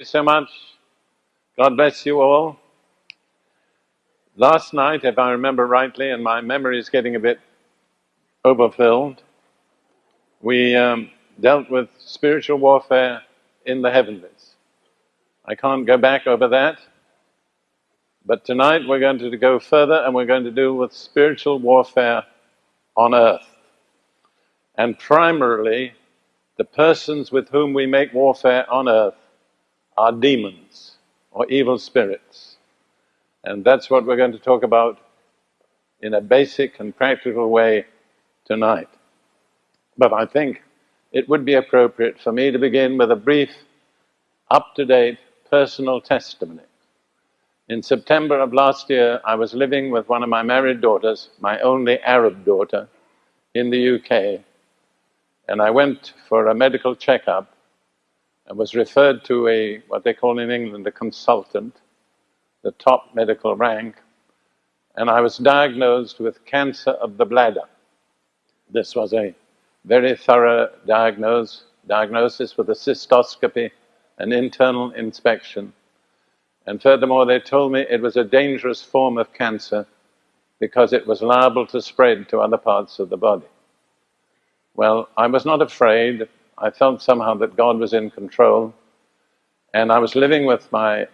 you so much. God bless you all. Last night, if I remember rightly, and my memory is getting a bit overfilled, we um, dealt with spiritual warfare in the heavenlies. I can't go back over that, but tonight we're going to go further and we're going to deal with spiritual warfare on earth. And primarily, the persons with whom we make warfare on earth are demons or evil spirits. And that's what we're going to talk about in a basic and practical way tonight. But I think it would be appropriate for me to begin with a brief, up to date personal testimony. In September of last year, I was living with one of my married daughters, my only Arab daughter, in the UK. And I went for a medical checkup was referred to a, what they call in England, a consultant, the top medical rank, and I was diagnosed with cancer of the bladder. This was a very thorough diagnose, diagnosis with a cystoscopy, an internal inspection. And furthermore, they told me it was a dangerous form of cancer because it was liable to spread to other parts of the body. Well, I was not afraid I felt somehow that God was in control. And I was living with my,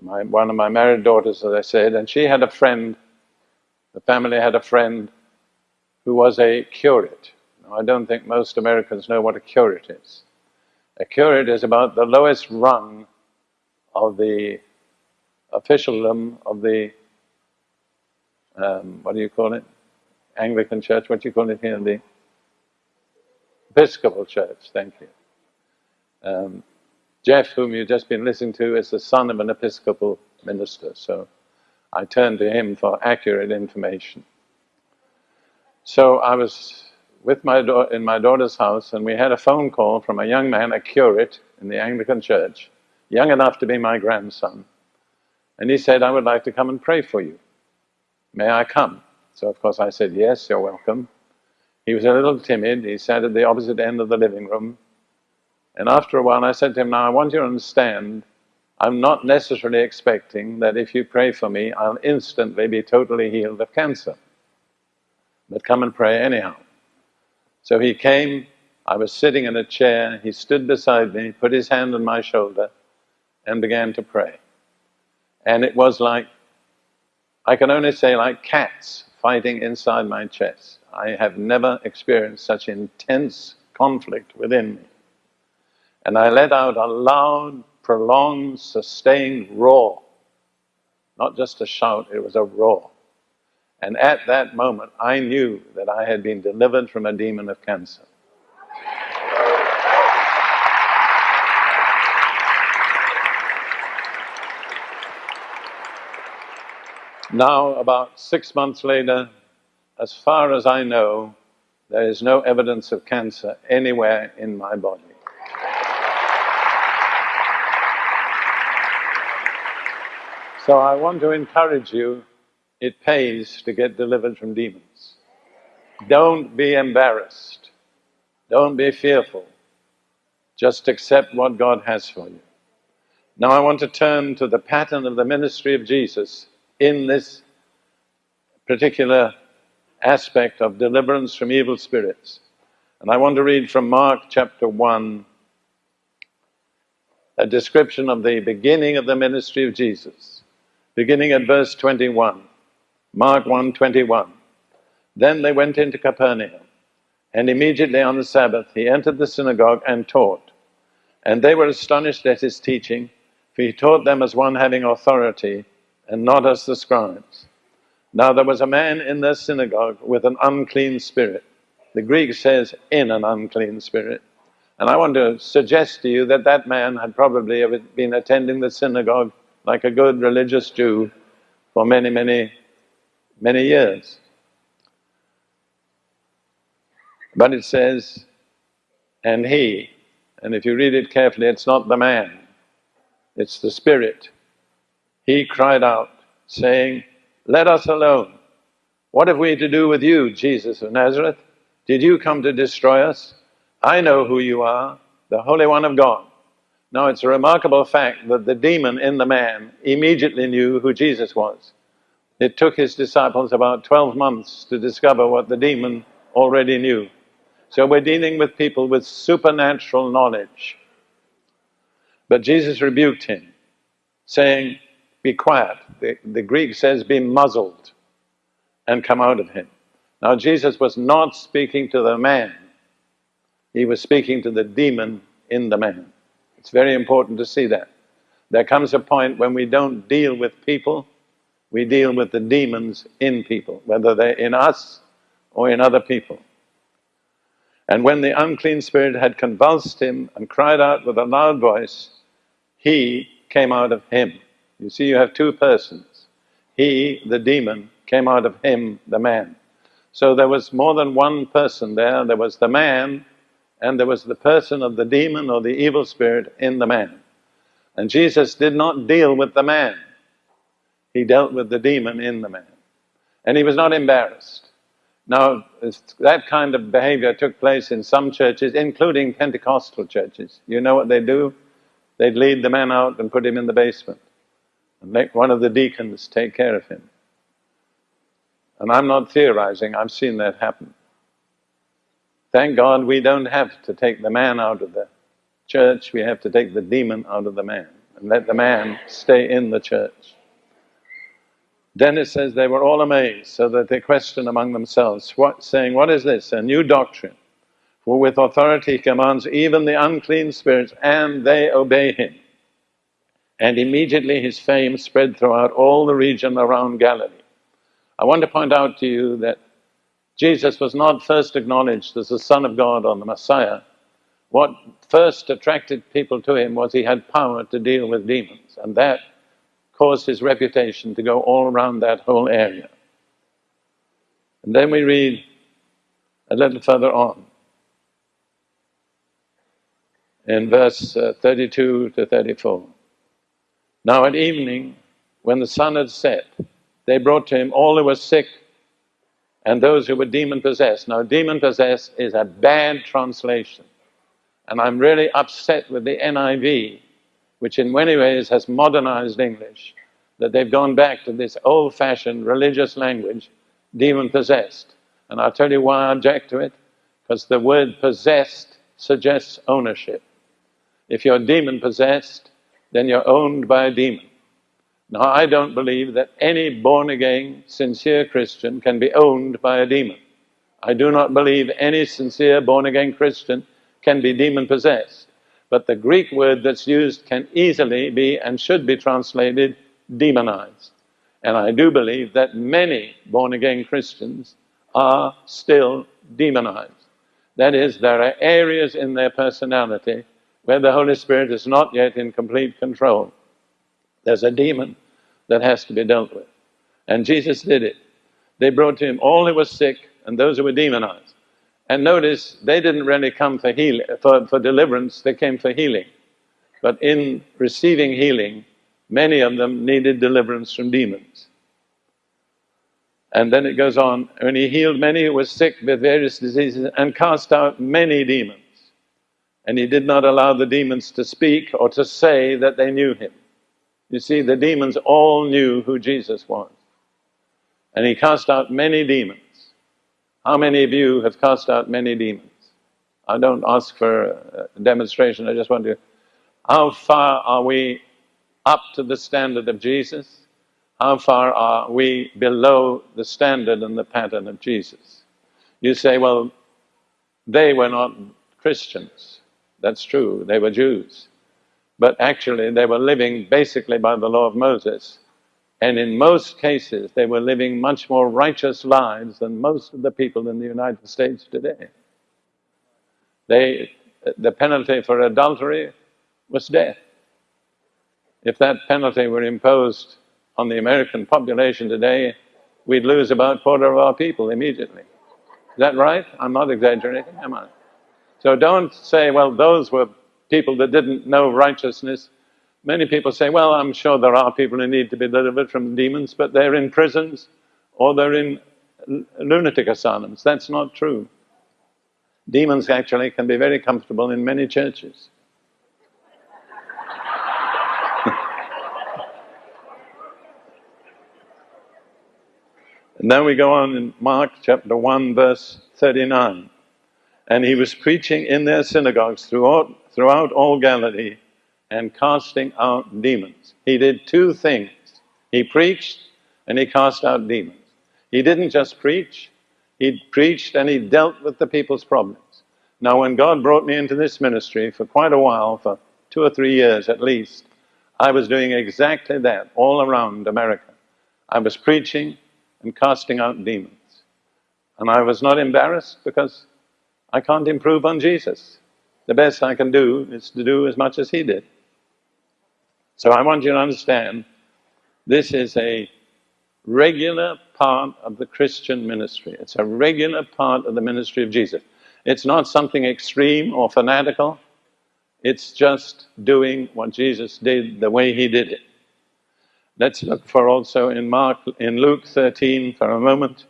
my, one of my married daughters, as I said, and she had a friend, the family had a friend who was a curate. Now, I don't think most Americans know what a curate is. A curate is about the lowest rung of the officialdom of the, um, what do you call it? Anglican Church, what do you call it here? The Episcopal Church, thank you. Um, Jeff, whom you've just been listening to, is the son of an Episcopal minister, so I turned to him for accurate information. So I was with my in my daughter's house, and we had a phone call from a young man, a curate in the Anglican Church, young enough to be my grandson. And he said, I would like to come and pray for you. May I come? So, of course, I said, Yes, you're welcome. He was a little timid. He sat at the opposite end of the living room. And after a while, I said to him, Now I want you to understand, I'm not necessarily expecting that if you pray for me, I'll instantly be totally healed of cancer. But come and pray anyhow. So he came, I was sitting in a chair, he stood beside me, put his hand on my shoulder, and began to pray. And it was like, I can only say, like cats fighting inside my chest. I have never experienced such intense conflict within me. And I let out a loud, prolonged, sustained roar. Not just a shout, it was a roar. And at that moment, I knew that I had been delivered from a demon of cancer. Now, about six months later, as far as I know, there is no evidence of cancer anywhere in my body. So I want to encourage you, it pays to get delivered from demons. Don't be embarrassed. Don't be fearful. Just accept what God has for you. Now I want to turn to the pattern of the ministry of Jesus in this particular aspect of deliverance from evil spirits. And I want to read from Mark chapter 1 a description of the beginning of the ministry of Jesus, beginning at verse 21. Mark 1 21. Then they went into Capernaum, and immediately on the Sabbath he entered the synagogue and taught. And they were astonished at his teaching, for he taught them as one having authority, and not as the scribes. Now there was a man in the synagogue with an unclean spirit. The Greek says, in an unclean spirit. And I want to suggest to you that that man had probably been attending the synagogue like a good religious Jew for many, many, many years. But it says, and he, and if you read it carefully, it's not the man, it's the spirit. He cried out, saying, let us alone. What have we to do with you, Jesus of Nazareth? Did you come to destroy us? I know who you are, the Holy One of God. Now it's a remarkable fact that the demon in the man immediately knew who Jesus was. It took his disciples about 12 months to discover what the demon already knew. So we're dealing with people with supernatural knowledge. But Jesus rebuked him, saying, Be quiet. The, the Greek says, Be muzzled and come out of him. Now, Jesus was not speaking to the man, he was speaking to the demon in the man. It's very important to see that. There comes a point when we don't deal with people, we deal with the demons in people, whether they're in us or in other people. And when the unclean spirit had convulsed him and cried out with a loud voice, he came out of him. You see, you have two persons. He, the demon, came out of him, the man. So there was more than one person there. There was the man, and there was the person of the demon or the evil spirit in the man. And Jesus did not deal with the man, he dealt with the demon in the man. And he was not embarrassed. Now, that kind of behavior took place in some churches, including Pentecostal churches. You know what they do? They'd lead the man out and put him in the basement and make one of the deacons take care of him. And I'm not theorizing, I've seen that happen. Thank God we don't have to take the man out of the church, we have to take the demon out of the man and let the man stay in the church. Dennis says they were all amazed, so that they questioned among themselves, what, saying, What is this? A new doctrine. For with authority he commands even the unclean spirits, and they obey him. And immediately his fame spread throughout all the region around Galilee. I want to point out to you that Jesus was not first acknowledged as the Son of God or the Messiah. What first attracted people to him was he had power to deal with demons, and that caused his reputation to go all around that whole area. And then we read a little further on in verse uh, 32 to 34. Now at evening, when the sun had set, they brought to him all who were sick and those who were demon possessed. Now, demon possessed is a bad translation. And I'm really upset with the NIV which in many ways has modernized English, that they've gone back to this old fashioned religious language, demon possessed. And I'll tell you why I object to it because the word possessed suggests ownership. If you're demon possessed, then you're owned by a demon. Now, I don't believe that any born again, sincere Christian can be owned by a demon. I do not believe any sincere born again Christian can be demon possessed. But the Greek word that's used can easily be and should be translated demonized. And I do believe that many born again Christians are still demonized. That is, there are areas in their personality where the Holy Spirit is not yet in complete control. There's a demon that has to be dealt with. And Jesus did it. They brought to him all who were sick and those who were demonized. And notice, they didn't really come for, healing, for, for deliverance, they came for healing. But in receiving healing, many of them needed deliverance from demons. And then it goes on, when he healed many who were sick with various diseases and cast out many demons. And he did not allow the demons to speak or to say that they knew him. You see, the demons all knew who Jesus was. And he cast out many demons. How many of you have cast out many demons? I don't ask for a demonstration, I just want to. How far are we up to the standard of Jesus? How far are we below the standard and the pattern of Jesus? You say, well, they were not Christians. That's true, they were Jews. But actually, they were living basically by the law of Moses. And in most cases, they were living much more righteous lives than most of the people in the United States today. They, the penalty for adultery was death. If that penalty were imposed on the American population today, we'd lose about a quarter of our people immediately. Is that right? I'm not exaggerating, am I? So don't say, well, those were people that didn't know righteousness. Many people say, well, I'm sure there are people who need to be delivered from demons, but they're in prisons or they're in lunatic asylums. That's not true. Demons actually can be very comfortable in many churches. and then we go on in Mark chapter 1 verse 39. And he was preaching in their synagogues throughout, throughout all Galilee and casting out demons. He did two things he preached and he cast out demons. He didn't just preach, he preached and he dealt with the people's problems. Now, when God brought me into this ministry for quite a while, for two or three years at least, I was doing exactly that all around America. I was preaching and casting out demons. And I was not embarrassed because I can't improve on Jesus. The best I can do is to do as much as he did. So I want you to understand this is a regular part of the Christian ministry. It's a regular part of the ministry of Jesus. It's not something extreme or fanatical. It's just doing what Jesus did the way he did it. Let's look for also in Mark, in Luke 13 for a moment,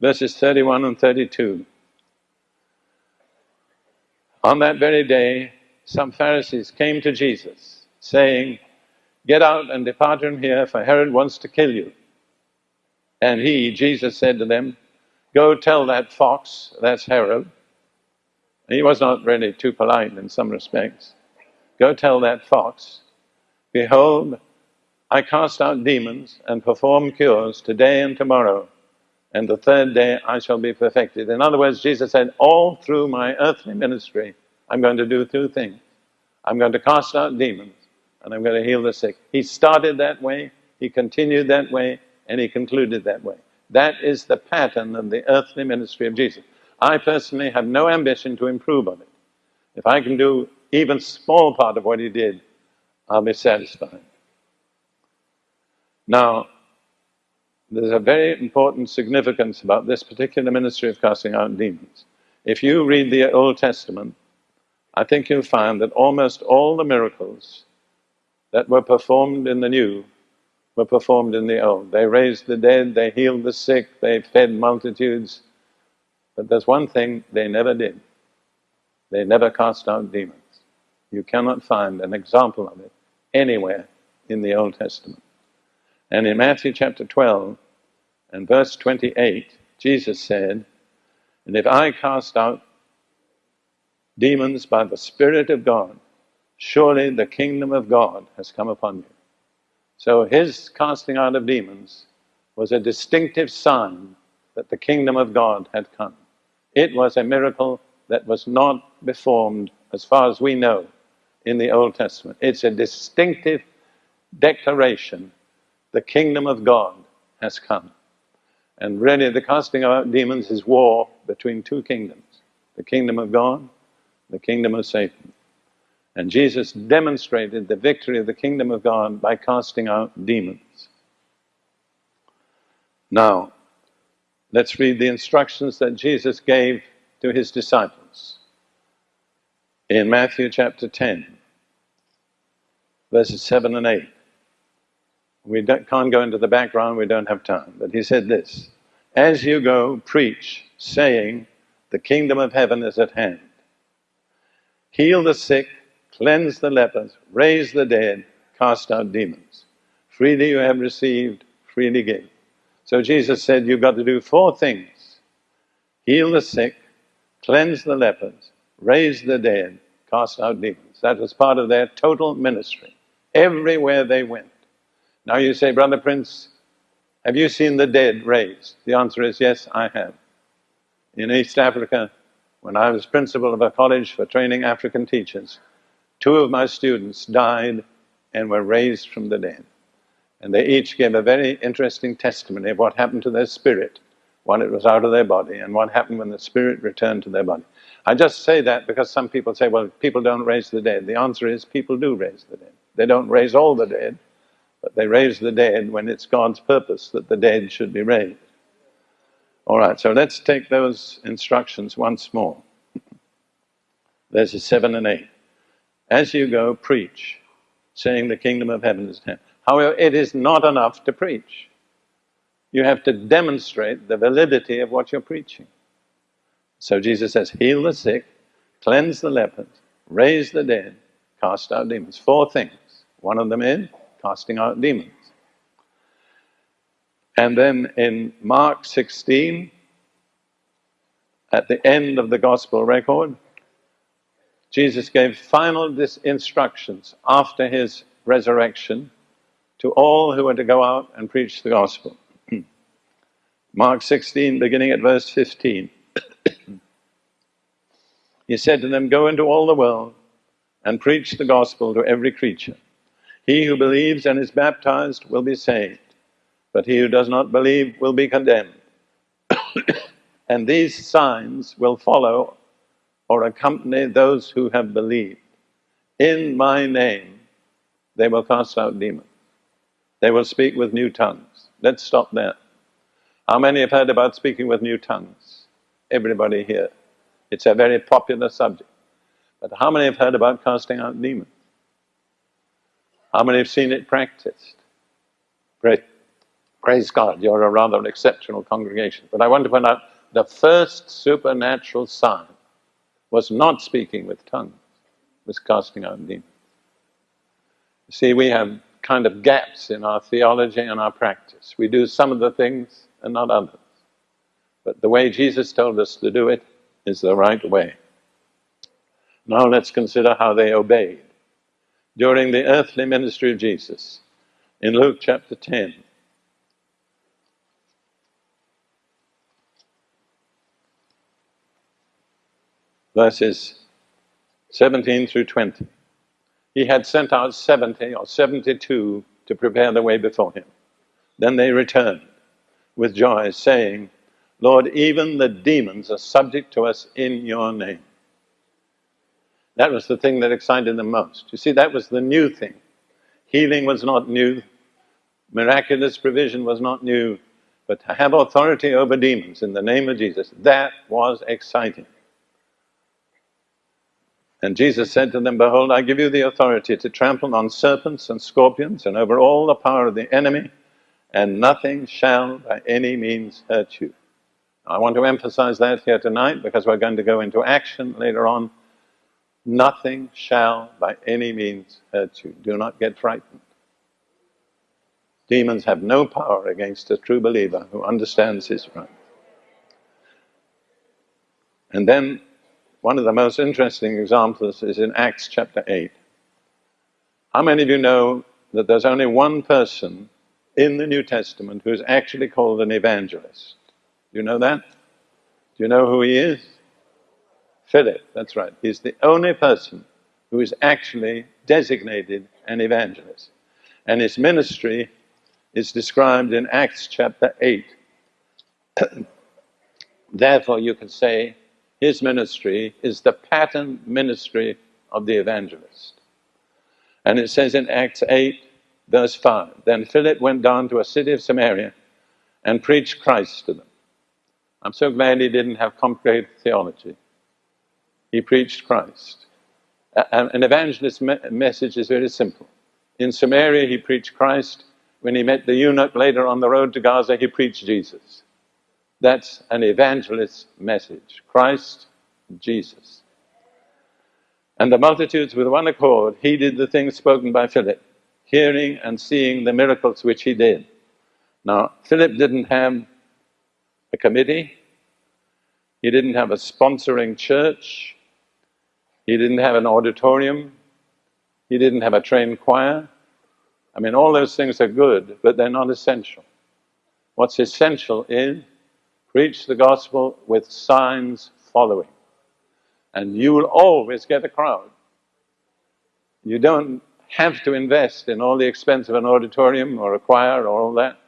verses 31 and 32. On that very day, some Pharisees came to Jesus, saying, Get out and depart from here, for Herod wants to kill you. And he, Jesus, said to them, Go tell that fox, that's Herod. He was not really too polite in some respects. Go tell that fox, Behold, I cast out demons and perform cures today and tomorrow, and the third day I shall be perfected. In other words, Jesus said, All through my earthly ministry, I'm going to do two things. I'm going to cast out demons, and I'm going to heal the sick. He started that way, he continued that way, and he concluded that way. That is the pattern of the earthly ministry of Jesus. I personally have no ambition to improve on it. If I can do even small part of what he did, I'll be satisfied. Now, there's a very important significance about this particular ministry of casting out demons. If you read the Old Testament, I think you'll find that almost all the miracles that were performed in the New were performed in the Old. They raised the dead, they healed the sick, they fed multitudes. But there's one thing they never did they never cast out demons. You cannot find an example of it anywhere in the Old Testament. And in Matthew chapter 12 and verse 28, Jesus said, And if I cast out demons by the Spirit of God, surely the kingdom of God has come upon you. So his casting out of demons was a distinctive sign that the kingdom of God had come. It was a miracle that was not performed, as far as we know, in the Old Testament. It's a distinctive declaration the kingdom of God has come. And really, the casting out demons is war between two kingdoms the kingdom of God, the kingdom of Satan. And Jesus demonstrated the victory of the kingdom of God by casting out demons. Now, let's read the instructions that Jesus gave to his disciples in Matthew chapter 10, verses 7 and 8. We can't go into the background, we don't have time. But he said this As you go, preach, saying, The kingdom of heaven is at hand. Heal the sick, cleanse the lepers, raise the dead, cast out demons. Freely you have received, freely give. So Jesus said, You've got to do four things heal the sick, cleanse the lepers, raise the dead, cast out demons. That was part of their total ministry, everywhere they went. Now you say, Brother Prince, have you seen the dead raised? The answer is yes, I have. In East Africa, when I was principal of a college for training African teachers, two of my students died and were raised from the dead. And they each gave a very interesting testimony of what happened to their spirit when it was out of their body and what happened when the spirit returned to their body. I just say that because some people say, well, people don't raise the dead. The answer is people do raise the dead. They don't raise all the dead, but they raise the dead when it's God's purpose that the dead should be raised. All right, so let's take those instructions once more. Verses 7 and 8. As you go, preach, saying the kingdom of heaven is at. However, it is not enough to preach. You have to demonstrate the validity of what you're preaching. So Jesus says, heal the sick, cleanse the lepers, raise the dead, cast out demons. Four things. One of them is casting out demons. And then in Mark 16, at the end of the gospel record, Jesus gave final instructions after his resurrection to all who were to go out and preach the gospel. Mark 16, beginning at verse 15. he said to them, Go into all the world and preach the gospel to every creature. He who believes and is baptized will be saved, but he who does not believe will be condemned. and these signs will follow or accompany those who have believed. In my name they will cast out demons. They will speak with new tongues. Let's stop there. How many have heard about speaking with new tongues? Everybody here. It's a very popular subject. But how many have heard about casting out demons? How many have seen it practiced? Praise, praise God, you're a rather exceptional congregation. But I want to point out the first supernatural sign was not speaking with tongues, was casting out demons. You see, we have kind of gaps in our theology and our practice. We do some of the things and not others. But the way Jesus told us to do it is the right way. Now let's consider how they obeyed during the earthly ministry of Jesus in Luke chapter 10. Verses 17 through 20. He had sent out 70 or 72 to prepare the way before him. Then they returned with joy, saying, Lord, even the demons are subject to us in your name. That was the thing that excited them most. You see, that was the new thing. Healing was not new, miraculous provision was not new, but to have authority over demons in the name of Jesus, that was exciting. And Jesus said to them, Behold, I give you the authority to trample on serpents and scorpions and over all the power of the enemy, and nothing shall by any means hurt you. I want to emphasize that here tonight because we're going to go into action later on. Nothing shall by any means hurt you. Do not get frightened. Demons have no power against a true believer who understands his right. And then one of the most interesting examples is in Acts chapter 8. How many of you know that there's only one person in the New Testament who is actually called an evangelist. Do you know that? Do you know who he is? Philip, that's right. He's the only person who is actually designated an evangelist. And his ministry is described in Acts chapter 8. Therefore, you can say his ministry is the pattern ministry of the evangelist. And it says in Acts 8, Verse 5 Then Philip went down to a city of Samaria and preached Christ to them. I'm so glad he didn't have complicated theology. He preached Christ. An evangelist's message is very simple. In Samaria, he preached Christ. When he met the eunuch later on the road to Gaza, he preached Jesus. That's an evangelist's message Christ, Jesus. And the multitudes, with one accord, heeded the things spoken by Philip hearing and seeing the miracles which he did. Now, Philip didn't have a committee, he didn't have a sponsoring church, he didn't have an auditorium, he didn't have a trained choir. I mean, all those things are good, but they're not essential. What's essential is preach the gospel with signs following. And you will always get a crowd. You don't have to invest in all the expense of an auditorium or a choir or all that.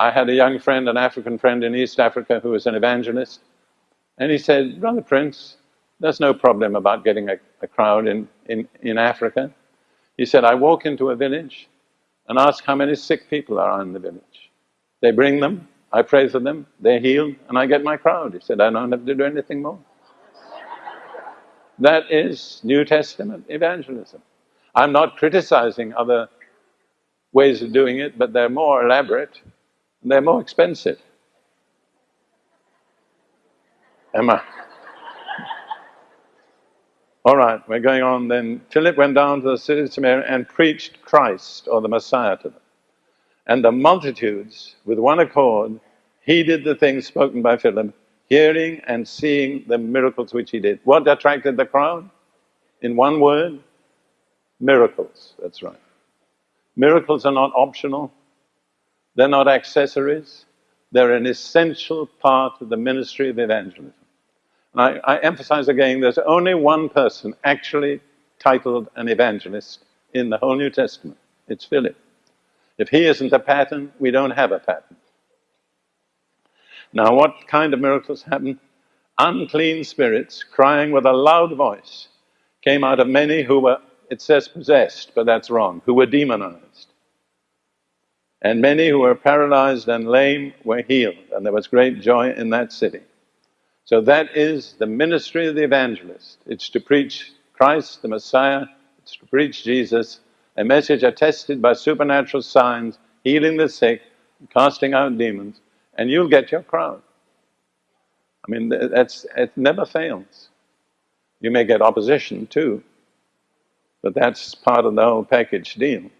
I had a young friend, an African friend in East Africa who was an evangelist, and he said, Brother Prince, there's no problem about getting a, a crowd in, in, in Africa. He said, I walk into a village and ask how many sick people are in the village. They bring them, I pray for them, they're healed, and I get my crowd. He said, I don't have to do anything more. That is New Testament evangelism. I'm not criticizing other ways of doing it, but they're more elaborate and they're more expensive. Emma. All right, we're going on then. Philip went down to the city of Samaria and preached Christ or the Messiah to them. And the multitudes, with one accord, heeded the things spoken by Philip, hearing and seeing the miracles which he did. What attracted the crowd? In one word, miracles. That's right. Miracles are not optional, they're not accessories, they're an essential part of the ministry of evangelism. And I, I emphasize again there's only one person actually titled an evangelist in the whole New Testament it's Philip. If he isn't a pattern, we don't have a pattern. Now, what kind of miracles happened? Unclean spirits, crying with a loud voice, came out of many who were, it says possessed, but that's wrong, who were demonized. And many who were paralyzed and lame were healed, and there was great joy in that city. So, that is the ministry of the evangelist. It's to preach Christ, the Messiah, it's to preach Jesus, a message attested by supernatural signs, healing the sick, casting out demons, and you'll get your crowd. I mean, that's, it never fails. You may get opposition too, but that's part of the whole package deal.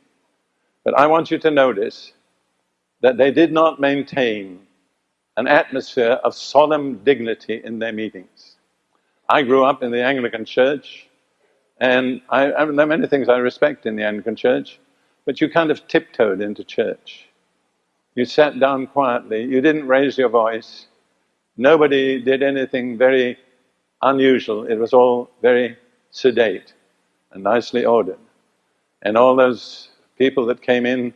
But I want you to notice that they did not maintain an atmosphere of solemn dignity in their meetings. I grew up in the Anglican Church, and I, I, there are many things I respect in the Anglican Church, but you kind of tiptoed into church. You sat down quietly, you didn't raise your voice, nobody did anything very unusual, it was all very sedate and nicely ordered. And all those people that came in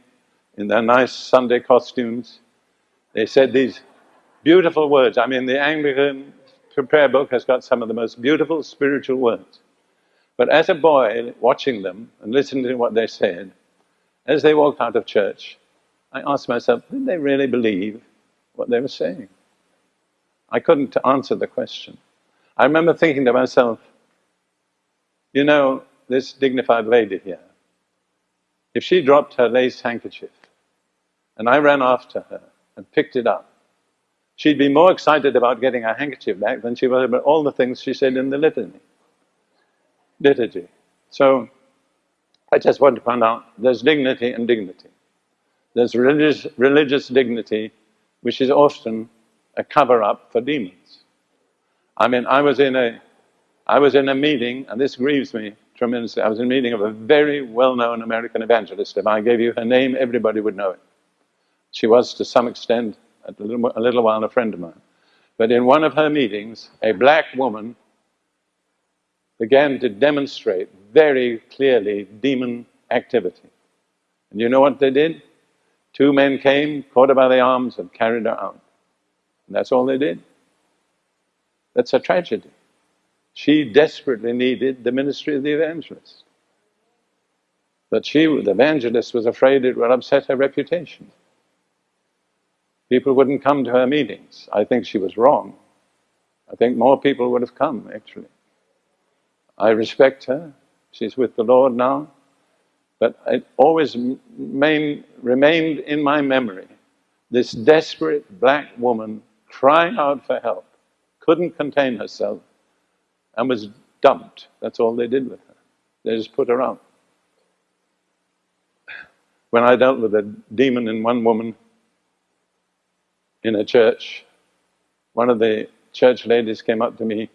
in their nice Sunday costumes, they said these beautiful words. I mean, the Anglican prayer book has got some of the most beautiful spiritual words. But as a boy, watching them and listening to what they said, as they walked out of church, I asked myself, did they really believe what they were saying? I couldn't answer the question. I remember thinking to myself, you know, this dignified lady here, if she dropped her lace handkerchief and I ran after her and picked it up, she'd be more excited about getting her handkerchief back than she was about all the things she said in the litany. Liturgy. So I just want to point out there's dignity and dignity. There's religious, religious dignity, which is often a cover up for demons. I mean, I was in a, I was in a meeting, and this grieves me tremendously. I was in a meeting of a very well known American evangelist. If I gave you her name, everybody would know it. She was, to some extent, a little, a little while, a friend of mine. But in one of her meetings, a black woman began to demonstrate very clearly demon activity. And you know what they did? Two men came, caught her by the arms, and carried her out. And that's all they did. That's a tragedy. She desperately needed the ministry of the evangelist. But she, the evangelist, was afraid it would upset her reputation. People wouldn't come to her meetings. I think she was wrong. I think more people would have come, actually. I respect her. She's with the Lord now. But it always main, remained in my memory this desperate black woman crying out for help, couldn't contain herself, and was dumped. That's all they did with her. They just put her out. When I dealt with a demon in one woman in a church, one of the church ladies came up to me and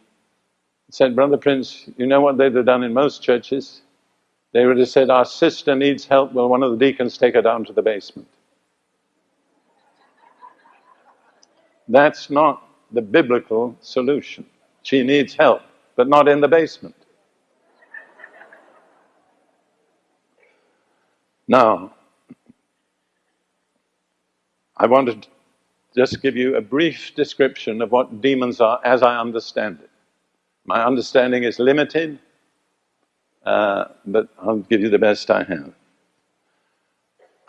said, Brother Prince, you know what they'd have done in most churches? They would have said, Our sister needs help. Will one of the deacons take her down to the basement? That's not the biblical solution. She needs help, but not in the basement. Now, I wanted just give you a brief description of what demons are as I understand it. My understanding is limited, uh, but I'll give you the best I have.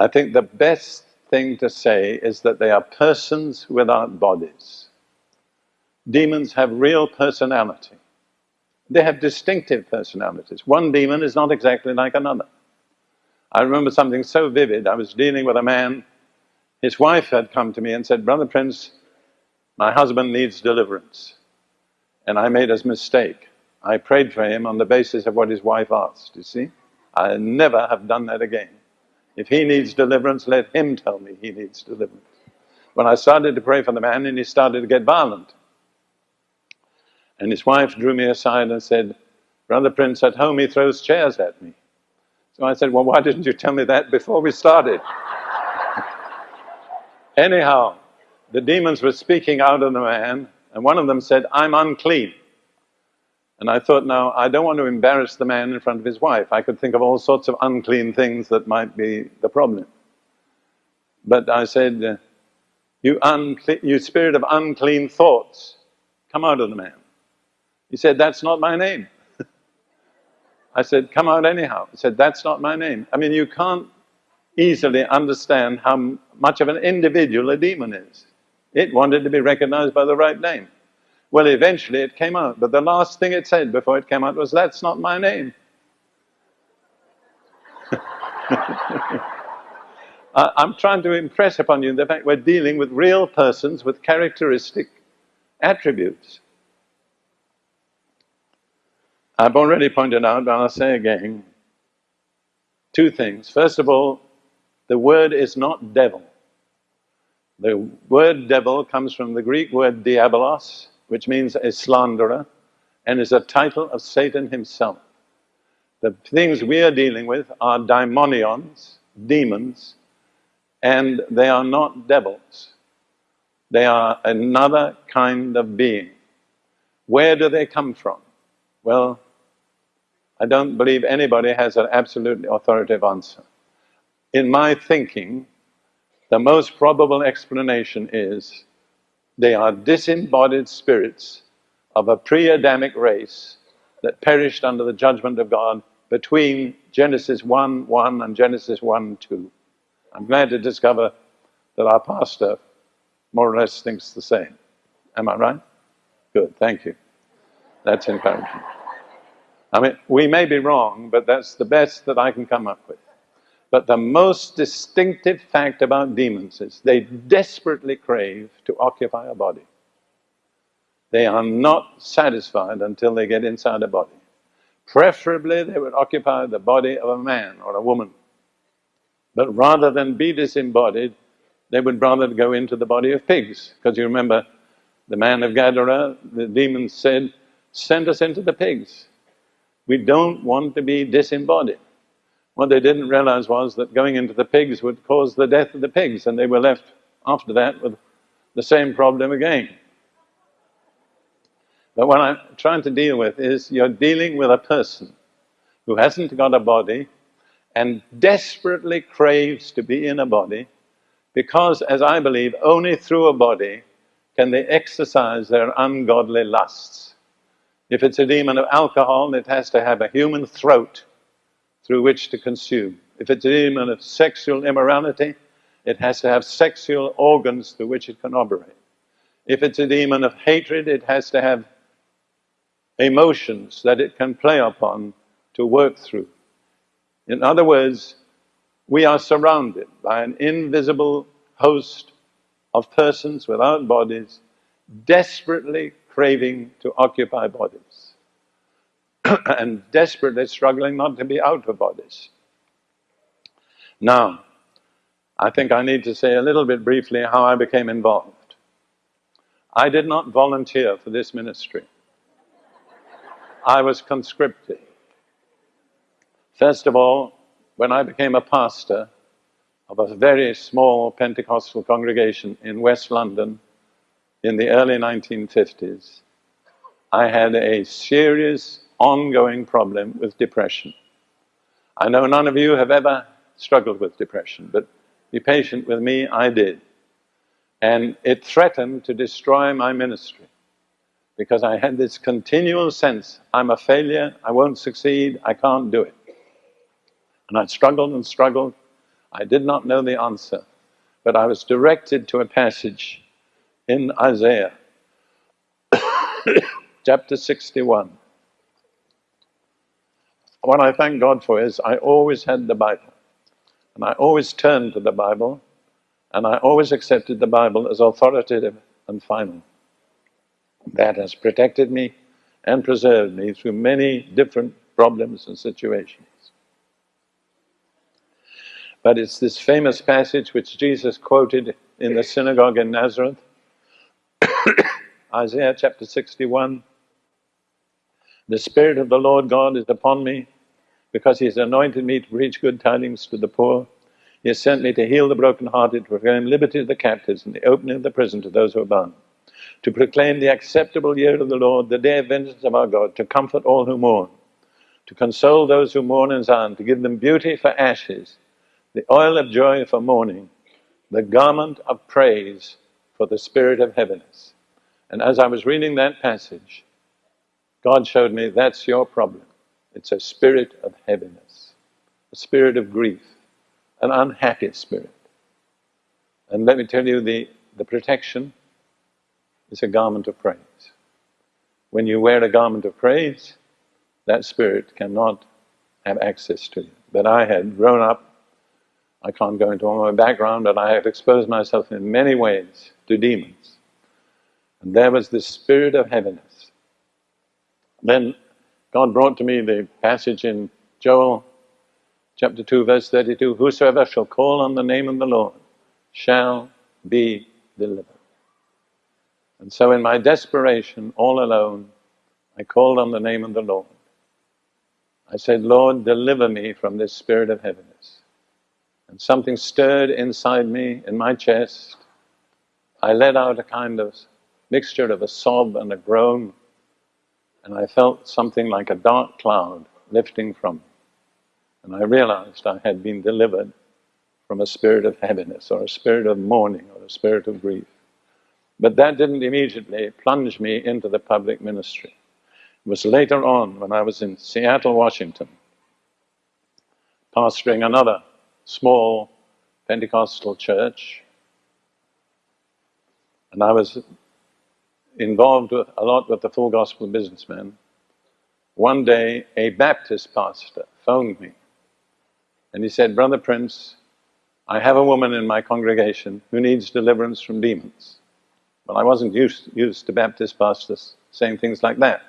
I think the best thing to say is that they are persons without bodies. Demons have real personality. They have distinctive personalities. One demon is not exactly like another. I remember something so vivid. I was dealing with a man, his wife had come to me and said, Brother Prince, my husband needs deliverance. And I made a mistake. I prayed for him on the basis of what his wife asked, you see? I never have done that again. If he needs deliverance, let him tell me he needs deliverance. When I started to pray for the man, and he started to get violent. And his wife drew me aside and said, Brother Prince, at home he throws chairs at me. So I said, Well, why didn't you tell me that before we started? Anyhow, the demons were speaking out of the man, and one of them said, I'm unclean. And I thought, now, I don't want to embarrass the man in front of his wife. I could think of all sorts of unclean things that might be the problem. But I said, you, you spirit of unclean thoughts, come out of the man. He said, that's not my name. I said, come out anyhow. He said, that's not my name. I mean, you can't easily understand how much of an individual a demon is. It wanted to be recognized by the right name. Well, eventually it came out, but the last thing it said before it came out was, That's not my name. I'm trying to impress upon you the fact we're dealing with real persons with characteristic attributes. I've already pointed out, but I'll say again two things. First of all, the word is not devil. The word devil comes from the Greek word diabolos, which means a slanderer, and is a title of Satan himself. The things we are dealing with are daimonions, demons, and they are not devils. They are another kind of being. Where do they come from? Well, I don't believe anybody has an absolutely authoritative answer. In my thinking, the most probable explanation is they are disembodied spirits of a pre Adamic race that perished under the judgment of God between Genesis 1 1 and Genesis 1 2. I'm glad to discover that our pastor more or less thinks the same. Am I right? Good, thank you. That's encouraging. I mean, we may be wrong, but that's the best that I can come up with. But the most distinctive fact about demons is they desperately crave to occupy a body. They are not satisfied until they get inside a body. Preferably, they would occupy the body of a man or a woman. But rather than be disembodied, they would rather go into the body of pigs. Because you remember, the man of Gadara, the demons said, Send us into the pigs. We don't want to be disembodied. What they didn't realize was that going into the pigs would cause the death of the pigs, and they were left after that with the same problem again. But what I'm trying to deal with is you're dealing with a person who hasn't got a body and desperately craves to be in a body because, as I believe, only through a body can they exercise their ungodly lusts. If it's a demon of alcohol, it has to have a human throat through which to consume. If it's a demon of sexual immorality, it has to have sexual organs through which it can operate. If it's a demon of hatred, it has to have emotions that it can play upon to work through. In other words, we are surrounded by an invisible host of persons without bodies, desperately craving to occupy bodies. and desperately struggling not to be out of bodies. Now, I think I need to say a little bit briefly how I became involved. I did not volunteer for this ministry. I was conscripted. First of all, when I became a pastor of a very small Pentecostal congregation in West London in the early 1950s, I had a serious ongoing problem with depression. I know none of you have ever struggled with depression, but be patient with me, I did. And it threatened to destroy my ministry because I had this continual sense I'm a failure, I won't succeed, I can't do it. And I struggled and struggled. I did not know the answer, but I was directed to a passage in Isaiah, chapter 61 what I thank God for is I always had the Bible. And I always turned to the Bible, and I always accepted the Bible as authoritative and final. That has protected me and preserved me through many different problems and situations. But it's this famous passage which Jesus quoted in the synagogue in Nazareth, Isaiah chapter 61. The Spirit of the Lord God is upon me because He has anointed me to preach good tidings to the poor. He has sent me to heal the brokenhearted, to proclaim liberty to the captives, and the opening of the prison to those who are bound, to proclaim the acceptable year of the Lord, the day of vengeance of our God, to comfort all who mourn, to console those who mourn in Zion, to give them beauty for ashes, the oil of joy for mourning, the garment of praise for the spirit of heaviness. And as I was reading that passage, God showed me that's your problem. It's a spirit of heaviness, a spirit of grief an unhappy spirit. And let me tell you, the, the protection is a garment of praise. When you wear a garment of praise, that spirit cannot have access to you. But I had grown up, I can't go into all my background, but I have exposed myself in many ways to demons. And there was this spirit of heaviness. Then God brought to me the passage in Joel chapter 2, verse 32 Whosoever shall call on the name of the Lord shall be delivered. And so, in my desperation, all alone, I called on the name of the Lord. I said, Lord, deliver me from this spirit of heaviness. And something stirred inside me, in my chest. I let out a kind of mixture of a sob and a groan, and I felt something like a dark cloud lifting from me. And I realized I had been delivered from a spirit of heaviness or a spirit of mourning or a spirit of grief. But that didn't immediately plunge me into the public ministry. It was later on when I was in Seattle, Washington, pastoring another small Pentecostal church. And I was involved a lot with the full gospel businessmen. One day, a Baptist pastor phoned me and he said, Brother Prince, I have a woman in my congregation who needs deliverance from demons. Well, I wasn't used, used to Baptist pastors saying things like that.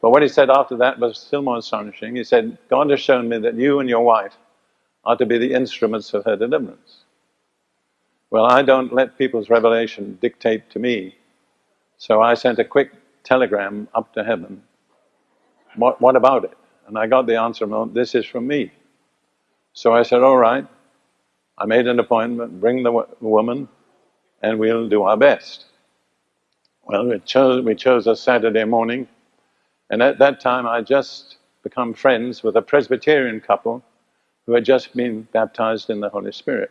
But what he said after that was still more astonishing. He said, God has shown me that you and your wife are to be the instruments of her deliverance. Well, I don't let people's revelation dictate to me. So I sent a quick telegram up to heaven. What, what about it? And I got the answer, well, this is from me. So I said, all right. I made an appointment, bring the woman, and we'll do our best. Well, we chose, we chose a Saturday morning, and at that time I just become friends with a Presbyterian couple who had just been baptized in the Holy Spirit.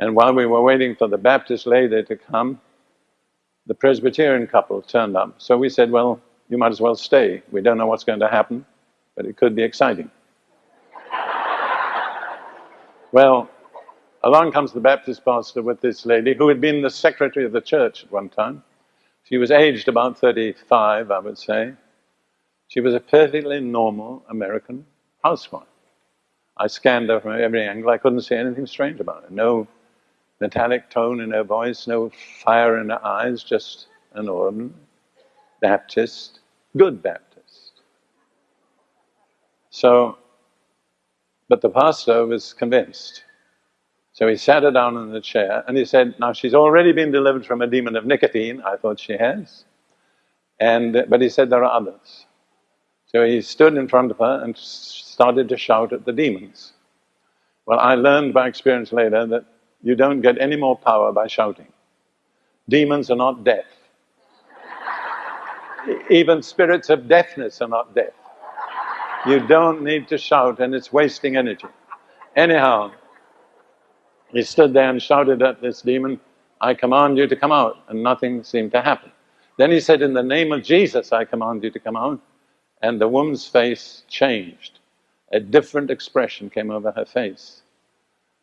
And while we were waiting for the Baptist lady to come, the Presbyterian couple turned up. So we said, well, you might as well stay. We don't know what's going to happen, but it could be exciting. Well, along comes the Baptist pastor with this lady who had been the secretary of the church at one time. She was aged about 35, I would say. She was a perfectly normal American housewife. I scanned her from every angle. I couldn't see anything strange about her. No metallic tone in her voice, no fire in her eyes, just an ordinary Baptist, good Baptist. So but the pastor was convinced. So he sat her down in the chair and he said, Now she's already been delivered from a demon of nicotine. I thought she has. And, but he said, There are others. So he stood in front of her and started to shout at the demons. Well, I learned by experience later that you don't get any more power by shouting. Demons are not deaf. Even spirits of deafness are not deaf. You don't need to shout and it's wasting energy. Anyhow, he stood there and shouted at this demon, I command you to come out, and nothing seemed to happen. Then he said, In the name of Jesus, I command you to come out. And the woman's face changed. A different expression came over her face.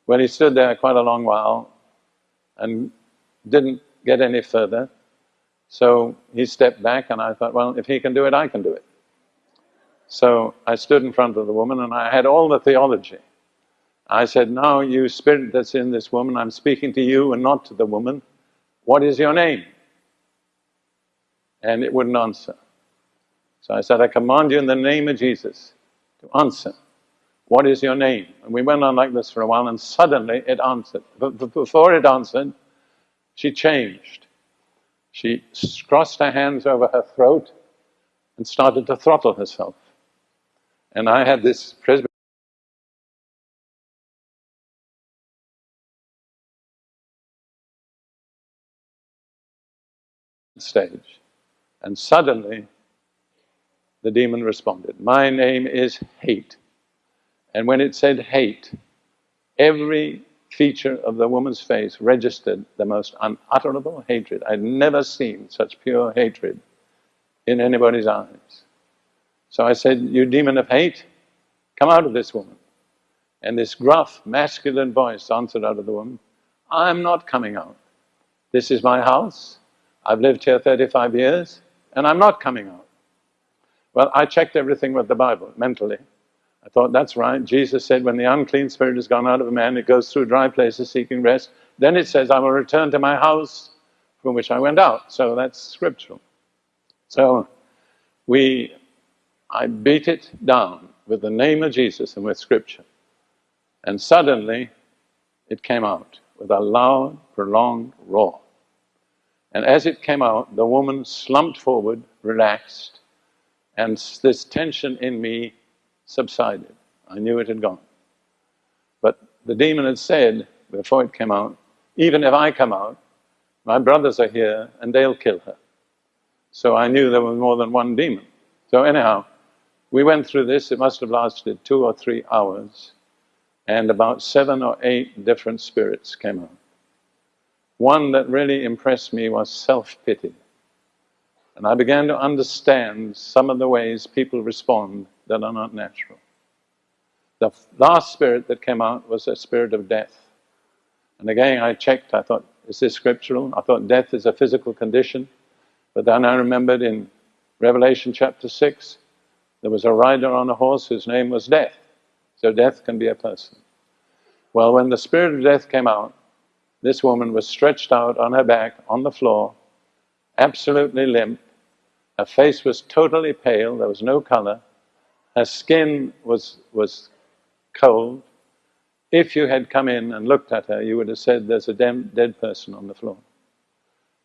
Well, he stood there quite a long while and didn't get any further. So he stepped back, and I thought, well, if he can do it, I can do it. So I stood in front of the woman and I had all the theology. I said, Now, you spirit that's in this woman, I'm speaking to you and not to the woman. What is your name? And it wouldn't answer. So I said, I command you in the name of Jesus to answer. What is your name? And we went on like this for a while, and suddenly it answered. But before it answered, she changed. She crossed her hands over her throat and started to throttle herself. And I had this Presbyterian stage. And suddenly, the demon responded. My name is hate. And when it said hate, every feature of the woman's face registered the most unutterable hatred. I'd never seen such pure hatred in anybody's eyes. So I said, You demon of hate, come out of this woman. And this gruff, masculine voice answered out of the woman, I'm not coming out. This is my house. I've lived here 35 years, and I'm not coming out. Well, I checked everything with the Bible mentally. I thought, that's right. Jesus said, when the unclean spirit has gone out of a man, it goes through dry places seeking rest. Then it says, I will return to my house from which I went out. So that's scriptural. So we, I beat it down with the name of Jesus and with scripture. And suddenly it came out with a loud, prolonged roar. And as it came out, the woman slumped forward, relaxed, and this tension in me subsided. I knew it had gone. But the demon had said, before it came out, even if I come out, my brothers are here and they'll kill her. So I knew there was more than one demon. So anyhow, we went through this, it must have lasted two or three hours, and about seven or eight different spirits came out. One that really impressed me was self-pity. And I began to understand some of the ways people respond that are not natural. The last spirit that came out was a spirit of death. And again, I checked, I thought, is this scriptural? I thought death is a physical condition. But then I remembered in Revelation chapter 6, there was a rider on a horse whose name was Death. So death can be a person. Well, when the spirit of death came out, this woman was stretched out on her back on the floor, absolutely limp, her face was totally pale, there was no color. Her skin was, was cold. If you had come in and looked at her, you would have said, There's a dead person on the floor.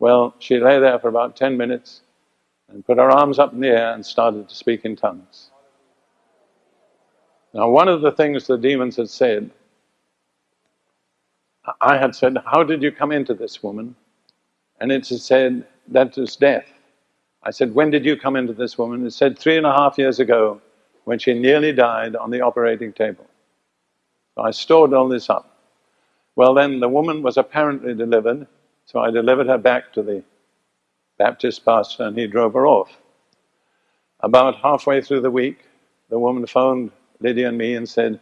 Well, she lay there for about 10 minutes and put her arms up in the air and started to speak in tongues. Now, one of the things the demons had said, I had said, How did you come into this woman? And it said, That is death. I said, when did you come into this woman? It said, three and a half years ago, when she nearly died on the operating table. So I stored all this up. Well, then the woman was apparently delivered, so I delivered her back to the Baptist pastor and he drove her off. About halfway through the week, the woman phoned Lydia and me and said,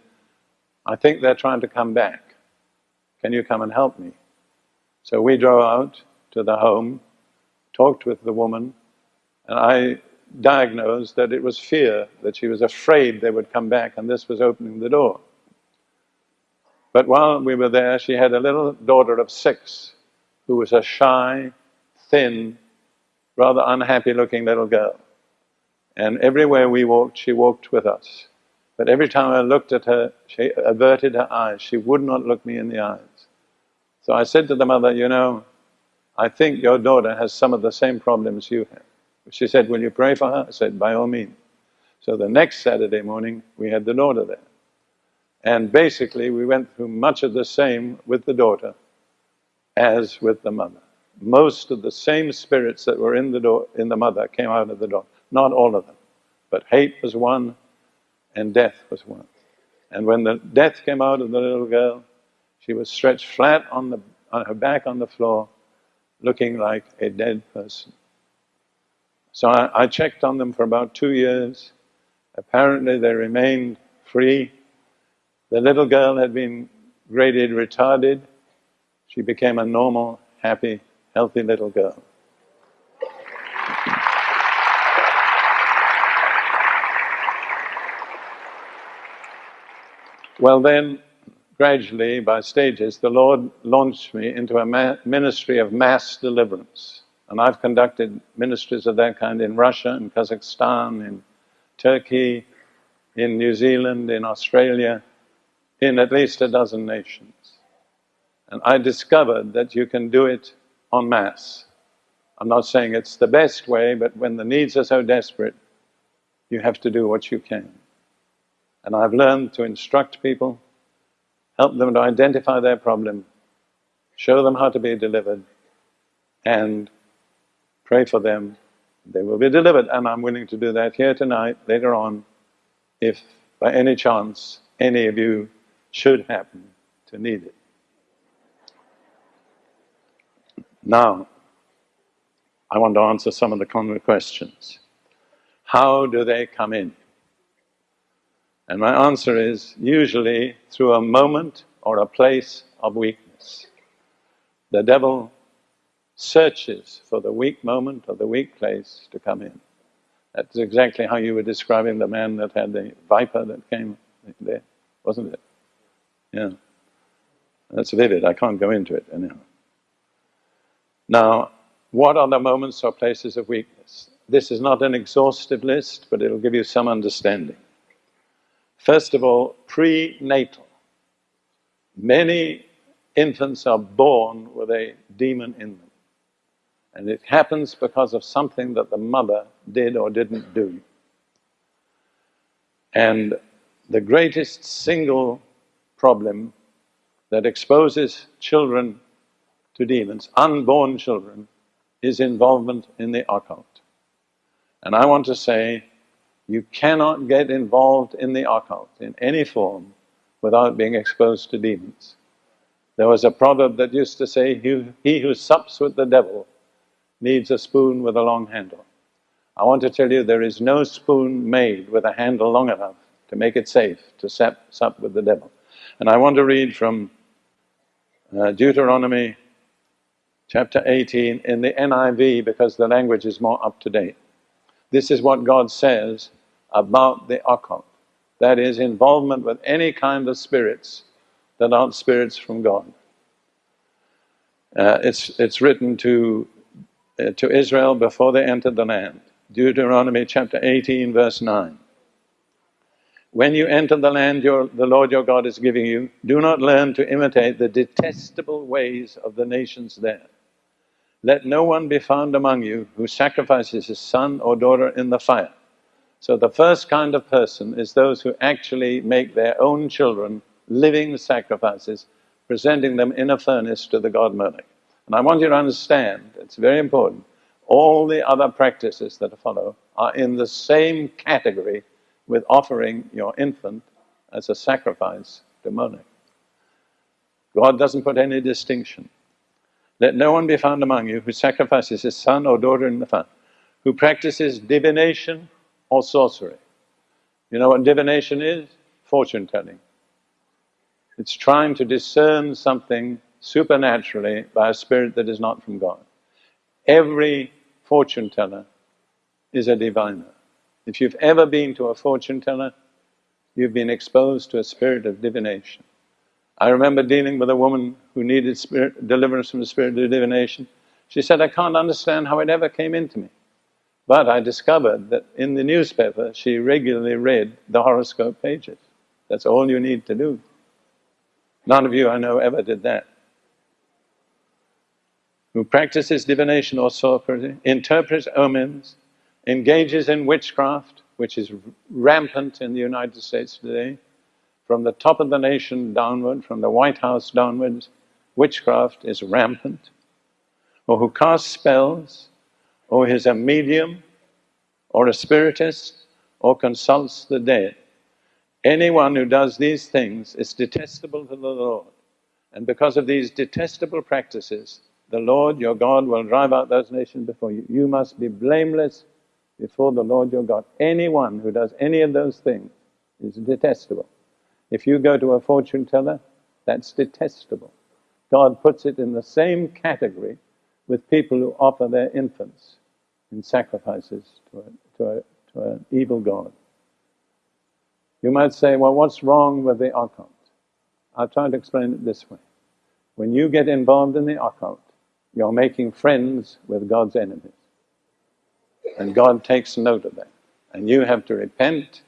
I think they're trying to come back. Can you come and help me? So we drove out to the home, talked with the woman, and I diagnosed that it was fear, that she was afraid they would come back, and this was opening the door. But while we were there, she had a little daughter of six who was a shy, thin, rather unhappy looking little girl. And everywhere we walked, she walked with us. But every time I looked at her, she averted her eyes. She would not look me in the eyes. So I said to the mother, You know, I think your daughter has some of the same problems you have. She said, Will you pray for her? I said, By all means. So the next Saturday morning, we had the daughter there. And basically, we went through much of the same with the daughter as with the mother. Most of the same spirits that were in the, in the mother came out of the daughter. Not all of them. But hate was one, and death was one. And when the death came out of the little girl, she was stretched flat on, the, on her back on the floor, looking like a dead person. So I, I checked on them for about two years. Apparently they remained free. The little girl had been graded retarded. She became a normal, happy, healthy little girl. Well, then, gradually, by stages, the Lord launched me into a ministry of mass deliverance. And I've conducted ministries of that kind in Russia, in Kazakhstan, in Turkey, in New Zealand, in Australia, in at least a dozen nations. And I discovered that you can do it en masse. I'm not saying it's the best way, but when the needs are so desperate, you have to do what you can. And I've learned to instruct people, help them to identify their problem, show them how to be delivered, and pray for them. They will be delivered, and I'm willing to do that here tonight, later on, if by any chance any of you should happen to need it. Now, I want to answer some of the common questions. How do they come in? And my answer is usually through a moment or a place of weakness. The devil searches for the weak moment or the weak place to come in. That's exactly how you were describing the man that had the viper that came there, wasn't it? Yeah. That's vivid, I can't go into it anyhow. Now, what are the moments or places of weakness? This is not an exhaustive list, but it'll give you some understanding. First of all, prenatal. Many infants are born with a demon in them. And it happens because of something that the mother did or didn't do. And the greatest single problem that exposes children to demons, unborn children, is involvement in the occult. And I want to say, you cannot get involved in the occult in any form without being exposed to demons. There was a proverb that used to say, he who sups with the devil needs a spoon with a long handle. I want to tell you there is no spoon made with a handle long enough to make it safe to sup, with the devil. And I want to read from uh, Deuteronomy chapter 18 in the NIV because the language is more up to date. This is what God says about the occult. That is, involvement with any kind of spirits that aren't spirits from God. Uh, it's, it's written to Uh, to Israel before they entered the land. Deuteronomy chapter 18, verse 9. When you enter the land your, the Lord your God is giving you, do not learn to imitate the detestable ways of the nations there. Let no one be found among you who sacrifices his son or daughter in the fire. So the first kind of person is those who actually make their own children living sacrifices, presenting them in a furnace to the god Moloch. And I want you to understand, it's very important, all the other practices that follow are in the same category with offering your infant as a sacrifice to Moloch. God doesn't put any distinction. Let no one be found among you who sacrifices his son or daughter in the fire, who practices divination or sorcery. You know what divination is? Fortune telling. It's trying to discern something supernaturally by a spirit that is not from God. Every fortune teller is a diviner. If you've ever been to a fortune teller, you've been exposed to a spirit of divination. I remember dealing with a woman who needed spirit, deliverance from the spirit of divination. She said, I can't understand how it ever came into me. But I discovered that in the newspaper, she regularly read the horoscope pages. That's all you need to do. None of you I know ever did that who practices divination or sorcery, interprets omens, engages in witchcraft, which is rampant in the United States today, from the top of the nation downward, from the White House downwards, witchcraft is rampant, or who casts spells, or is a medium, or a spiritist, or consults the dead. Anyone who does these things is detestable to the Lord. And because of these detestable practices, the Lord your God will drive out those nations before you. You must be blameless before the Lord your God. Anyone who does any of those things is detestable. If you go to a fortune teller, that's detestable. God puts it in the same category with people who offer their infants in sacrifices to, a, to, a, to an evil God. You might say, well, what's wrong with the occult? I'll try to explain it this way. When you get involved in the occult, you're making friends with God's enemies. And God takes note of that. And you have to repent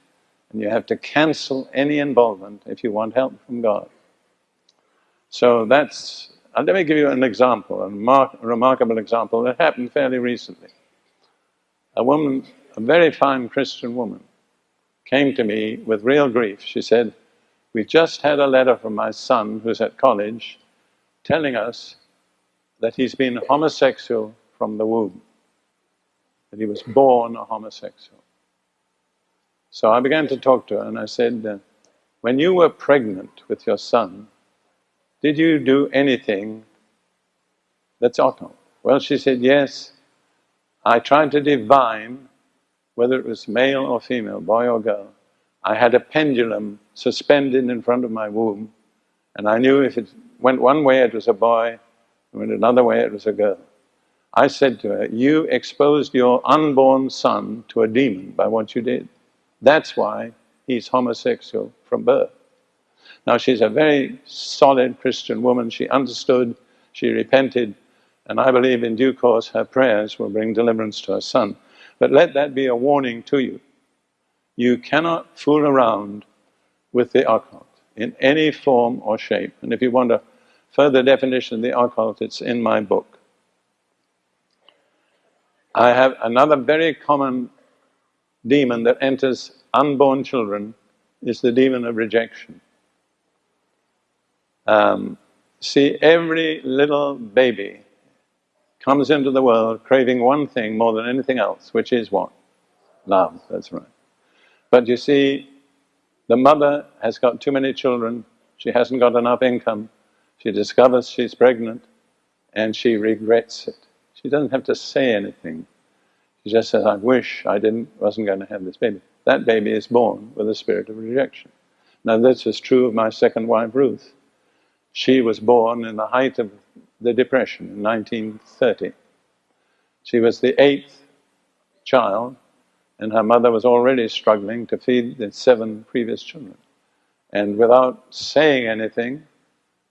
And you have to cancel any involvement if you want help from God. So that's, uh, let me give you an example, a, mar- a remarkable example that happened fairly recently. A woman, a very fine Christian woman, came to me with real grief. She said, We just had a letter from my son who's at college telling us that he's been homosexual from the womb, that he was born a homosexual. So I began to talk to her and I said, uh, When you were pregnant with your son, did you do anything that's occult? Well, she said, Yes. I tried to divine whether it was male or female, boy or girl. I had a pendulum suspended in front of my womb, and I knew if it went one way it was a boy, went another way it was a girl. I said to her, You exposed your unborn son to a demon by what you did. That's why he's homosexual from birth. Now, she's a very solid Christian woman. She understood, she repented, and I believe in due course her prayers will bring deliverance to her son. But let that be a warning to you. You cannot fool around with the occult in any form or shape. And if you want a further definition of the occult, it's in my book. I have another very common demon that enters unborn children is the demon of rejection. Um, see, every little baby comes into the world craving one thing more than anything else, which is what? Love, that's right. But you see, the mother has got too many children, she hasn't got enough income, she discovers she's pregnant, and she regrets it. She doesn't have to say anything. She just says, I wish I didn't, wasn't going to have this baby. That baby is born with a spirit of rejection. Now this is true of my second wife, Ruth. She was born in the height of the Depression in 1930. She was the eighth child, and her mother was already struggling to feed the seven previous children. And without saying anything,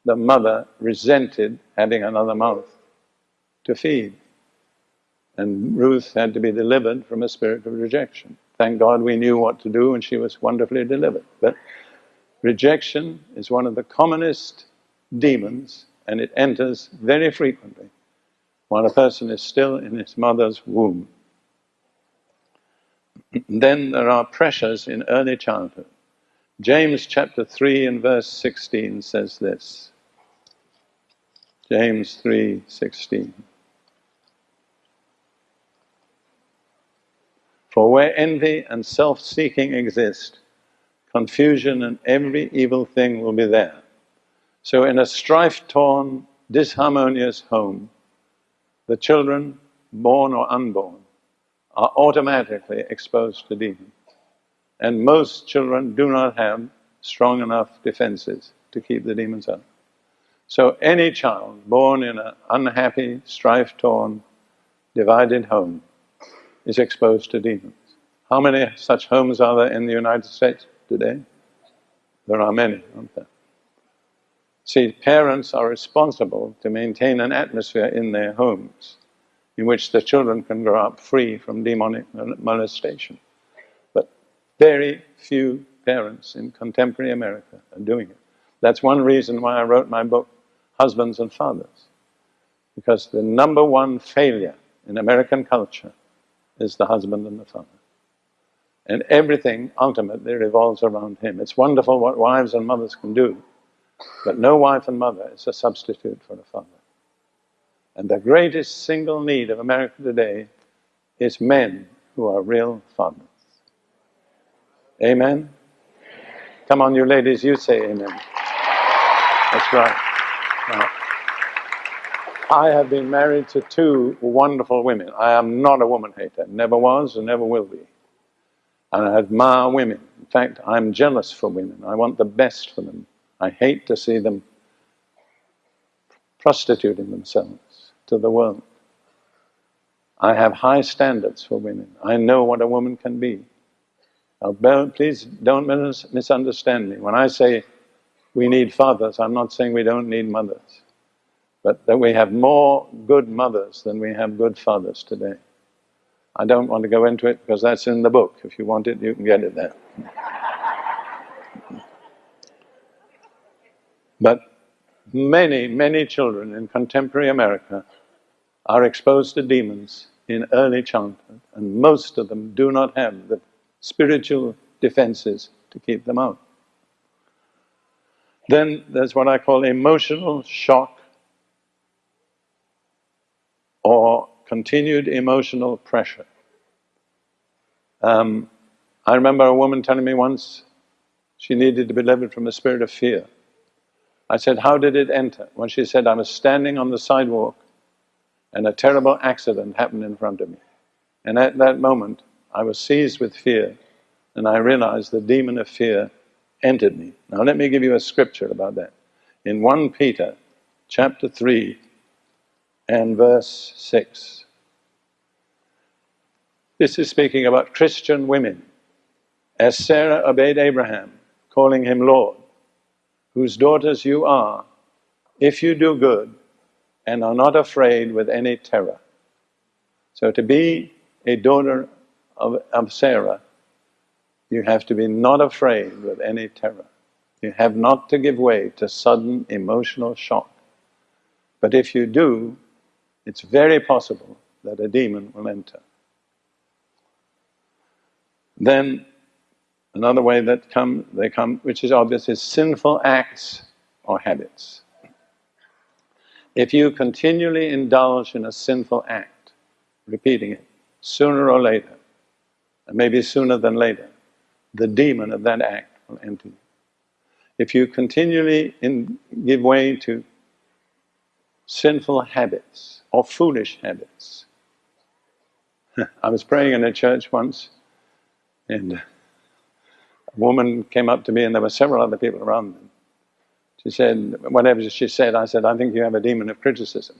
the mother resented having another mouth to feed. And Ruth had to be delivered from a spirit of rejection. Thank God we knew what to do, and she was wonderfully delivered. But rejection is one of the commonest demons and it enters very frequently while a person is still in his mother's womb. then there are pressures in early childhood. James chapter 3 and verse 16 says this. James 3:16 For where envy and self-seeking exist, confusion and every evil thing will be there. So, in a strife torn, disharmonious home, the children, born or unborn, are automatically exposed to demons. And most children do not have strong enough defenses to keep the demons out. So, any child born in an unhappy, strife torn, divided home is exposed to demons. How many such homes are there in the United States today? There are many, aren't there? See, parents are responsible to maintain an atmosphere in their homes in which the children can grow up free from demonic molestation. But very few parents in contemporary America are doing it. That's one reason why I wrote my book, Husbands and Fathers. Because the number one failure in American culture is the husband and the father. And everything ultimately revolves around him. It's wonderful what wives and mothers can do, but no wife and mother is a substitute for a father. And the greatest single need of America today is men who are real fathers. Amen? Come on, you ladies, you say amen. That's right. Now, I have been married to two wonderful women. I am not a woman hater, never was and never will be. And I admire women. In fact, I'm jealous for women. I want the best for them. I hate to see them prostituting themselves to the world. I have high standards for women. I know what a woman can be. Now, please don't misunderstand me. When I say we need fathers. I'm not saying we don't need mothers. But that we have more good mothers than we have good fathers today. I don't want to go into it because that's in the book. If you want it, you can get it there. but many, many children in contemporary America are exposed to demons in early childhood, and most of them do not have the spiritual defenses to keep them out. Then there's what I call emotional shock or continued emotional pressure. Um, I remember a woman telling me once she needed to be delivered from a spirit of fear. I said, How did it enter? When she said, I was standing on the sidewalk and a terrible accident happened in front of me. And at that moment, I was seized with fear and I realized the demon of fear entered me. Now, let me give you a scripture about that. In 1 Peter chapter 3 and verse 6. This is speaking about Christian women. As Sarah obeyed Abraham, calling him Lord, whose daughters you are, if you do good and are not afraid with any terror. So, to be a daughter of, of Sarah you have to be not afraid with any terror. You have not to give way to sudden emotional shock. But if you do, it's very possible that a demon will enter. Then another way that come they come, which is obvious, is sinful acts or habits. If you continually indulge in a sinful act, repeating it, sooner or later, and maybe sooner than later, the demon of that act will enter you. If you continually in, give way to sinful habits or foolish habits. I was praying in a church once, and a woman came up to me, and there were several other people around them. She said, whatever she said, I said, I think you have a demon of criticism.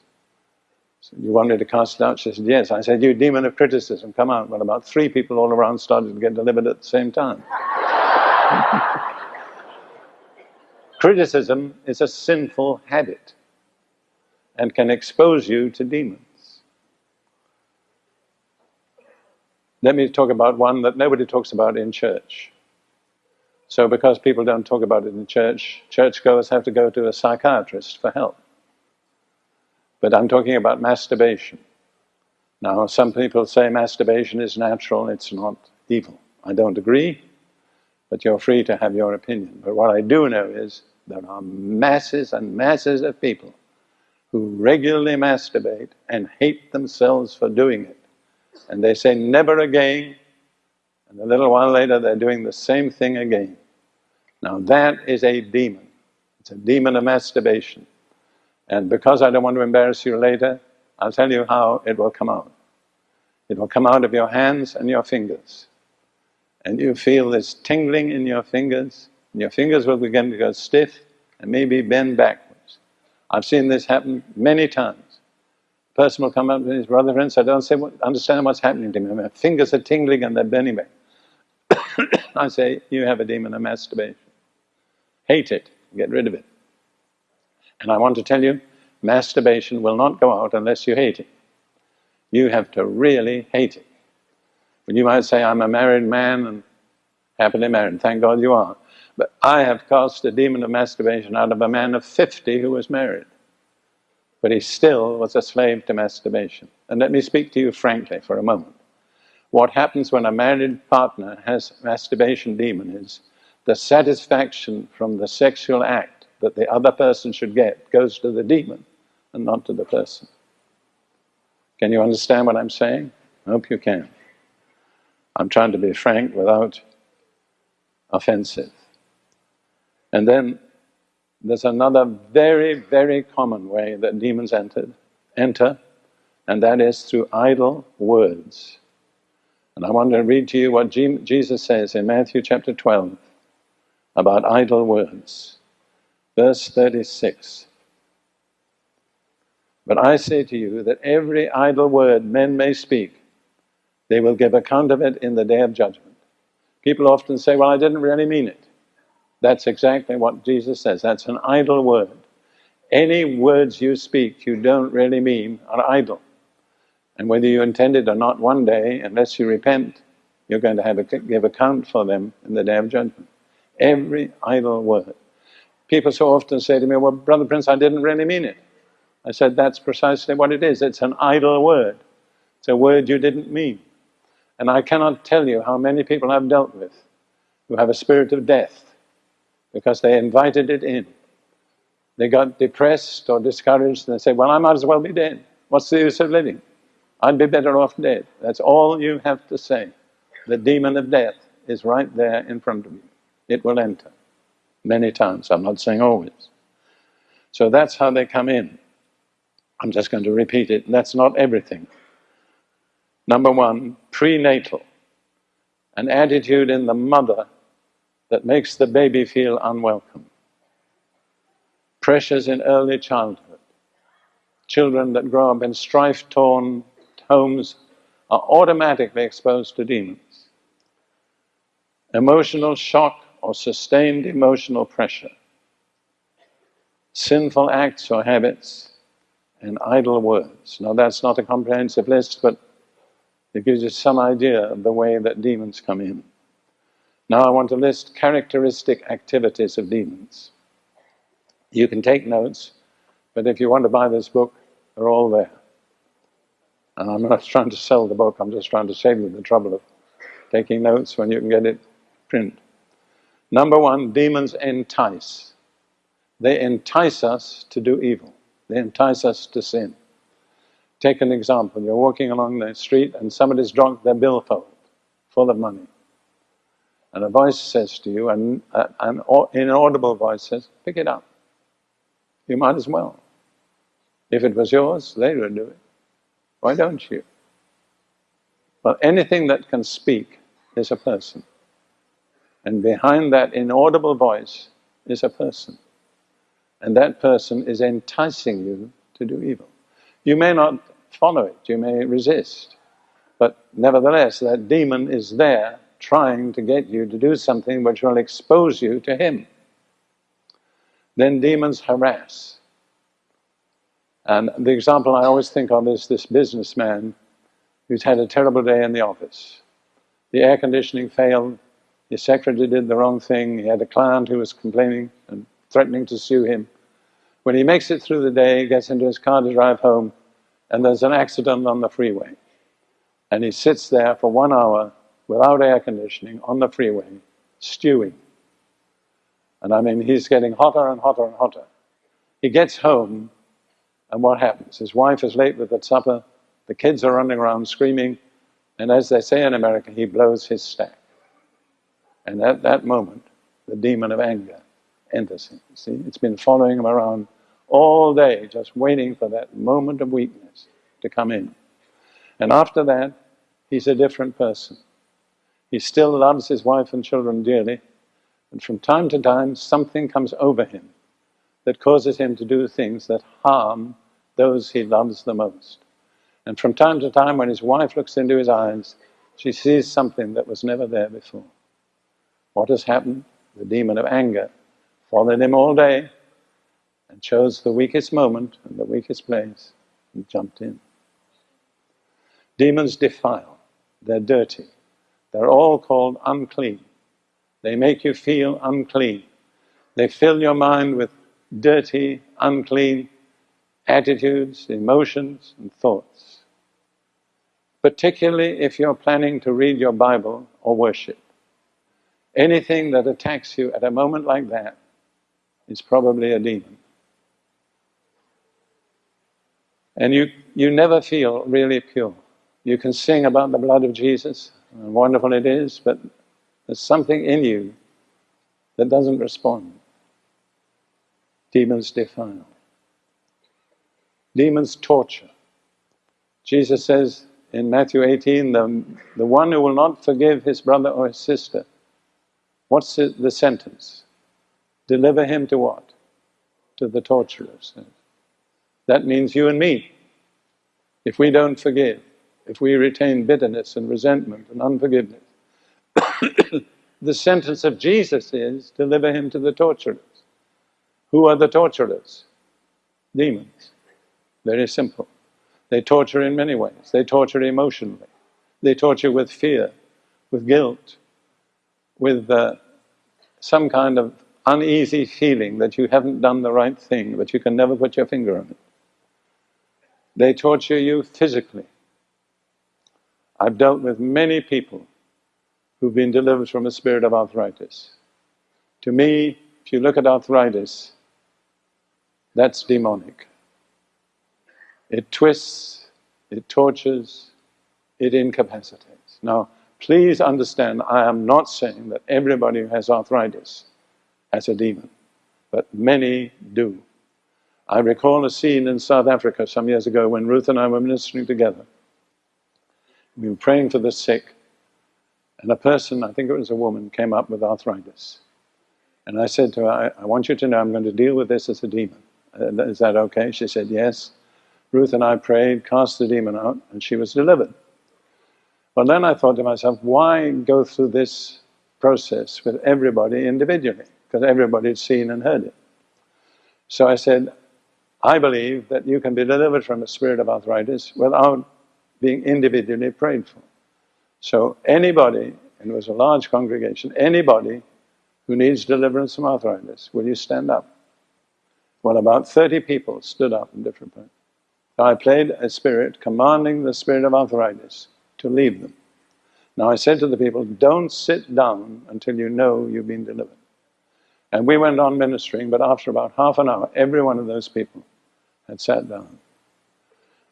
You want me to cast it out? She said, Yes. I said, You demon of criticism, come out. Well, about three people all around started to get delivered at the same time. criticism is a sinful habit and can expose you to demons. Let me talk about one that nobody talks about in church. So, because people don't talk about it in church, churchgoers have to go to a psychiatrist for help. But I'm talking about masturbation. Now, some people say masturbation is natural, it's not evil. I don't agree, but you're free to have your opinion. But what I do know is there are masses and masses of people who regularly masturbate and hate themselves for doing it. And they say, never again, and a little while later they're doing the same thing again. Now that is a demon. It's a demon of masturbation. And because I don't want to embarrass you later, I'll tell you how it will come out. It will come out of your hands and your fingers. And you feel this tingling in your fingers, and your fingers will begin to go stiff and maybe bend backwards. I've seen this happen many times. A person will come up to his brother friends, I don't say, understand what's happening to me. My fingers are tingling and they're bending back. I say, you have a demon of masturbation. Hate it, get rid of it. And I want to tell you, masturbation will not go out unless you hate it. You have to really hate it. But you might say, I'm a married man and happily married. Thank God you are. But I have cast a demon of masturbation out of a man of 50 who was married. But he still was a slave to masturbation. And let me speak to you frankly for a moment. What happens when a married partner has masturbation demon is the satisfaction from the sexual act that the other person should get goes to the demon and not to the person. Can you understand what I'm saying? I hope you can. I'm trying to be frank without offensive. And then there's another very, very common way that demons entered, enter, and that is through idle words. And I want to read to you what Jesus says in Matthew chapter 12 about idle words. Verse 36 But I say to you that every idle word men may speak, they will give account of it in the day of judgment. People often say, Well, I didn't really mean it. That's exactly what Jesus says. That's an idle word. Any words you speak you don't really mean are idle. And whether you intend it or not, one day, unless you repent, you're going to have a, give account for them in the day of judgment. Every idle word. People so often say to me, well, Brother Prince, I didn't really mean it. I said, that's precisely what it is. It's an idle word. It's a word you didn't mean. And I cannot tell you how many people I've dealt with who have a spirit of death because they invited it in. They got depressed or discouraged and they say, well, I might as well be dead. What's the use of living? I'd be better off dead. That's all you have to say. The demon of death is right there in front of you. It will enter many times. I'm not saying always. So that's how they come in. I'm just going to repeat it. That's not everything. Number one, prenatal. An attitude in the mother that makes the baby feel unwelcome. Pressures in early childhood. Children that grow up in strife torn homes are automatically exposed to demons. Emotional shock or sustained emotional pressure. Sinful acts or habits and idle words. Now, that's not a comprehensive list, but it gives you some idea of the way that demons come in. Now, I want to list characteristic activities of demons. You can take notes, but if you want to buy this book, they're all there. And I'm not trying to sell the book, I'm just trying to save you the trouble of taking notes when you can get it print. Number one, demons entice. They entice us to do evil. They entice us to sin. Take an example. You're walking along the street and somebody's drunk their billfold full of money. And a voice says to you, and uh, an inaudible voice says, pick it up. You might as well. If it was yours, they would do it. Why don't you? Well, anything that can speak is a person. And behind that inaudible voice is a person. And that person is enticing you to do evil. You may not follow it, you may resist, but nevertheless, that demon is there trying to get you to do something which will expose you to him. Then demons harass. And the example I always think of is this businessman who's had a terrible day in the office. The air conditioning failed, his secretary did the wrong thing, he had a client who was complaining and threatening to sue him. When he makes it through the day, he gets into his car to drive home, and there's an accident on the freeway. And he sits there for one hour without air conditioning on the freeway, stewing. And I mean, he's getting hotter and hotter and hotter. He gets home, and what happens? His wife is late with the supper, the kids are running around screaming, and as they say in America, he blows his stack. And at that moment, the demon of anger enters him. See, it's been following him around all day, just waiting for that moment of weakness to come in. And after that, he's a different person. He still loves his wife and children dearly, and from time to time, something comes over him that causes him to do things that harm those he loves the most. And from time to time, when his wife looks into his eyes, she sees something that was never there before. What has happened? The demon of anger followed him all day and chose the weakest moment and the weakest place and jumped in. Demons defile, they're dirty, they're all called unclean. They make you feel unclean. They fill your mind with dirty, unclean attitudes, emotions, and thoughts. Particularly if you're planning to read your Bible or worship. Anything that attacks you at a moment like that is probably a demon. And you, you never feel really pure. You can sing about the blood of Jesus, and wonderful it is, but there's something in you that doesn't respond. Demons defile. Demons torture. Jesus says in Matthew 18, the, the one who will not forgive his brother or his sister, what's the sentence? Deliver him to what? To the torturers. That means you and me. If we don't forgive, if we retain bitterness and resentment and unforgiveness, the sentence of Jesus is deliver him to the torturers. Who are the torturers? Demons. Very simple. They torture in many ways. They torture emotionally. They torture with fear, with guilt, with uh, some kind of uneasy feeling that you haven't done the right thing, but you can never put your finger on it. They torture you physically. I've dealt with many people who've been delivered from a spirit of arthritis. To me, if you look at arthritis, that's demonic. It twists, it tortures, it incapacitates. Now, please understand, I am not saying that everybody who has arthritis has a demon, but many do. I recall a scene in South Africa some years ago when Ruth and I were ministering together. We were praying for the sick, and a person, I think it was a woman, came up with arthritis. And I said to her, I, I want you to know I'm going to deal with this as a demon. Uh, is that okay? She said, Yes. Ruth and I prayed, cast the demon out, and she was delivered. Well, then I thought to myself, why go through this process with everybody individually? Because everybody had seen and heard it. So I said, I believe that you can be delivered from a spirit of arthritis without being individually prayed for. So anybody, and it was a large congregation, anybody who needs deliverance from arthritis, will you stand up? Well, about 30 people stood up in different. So I played a spirit commanding the spirit of arthritis to leave them. Now I said to the people, don't sit down until you know you've been delivered. And we went on ministering, but after about half an hour, every one of those people had sat down.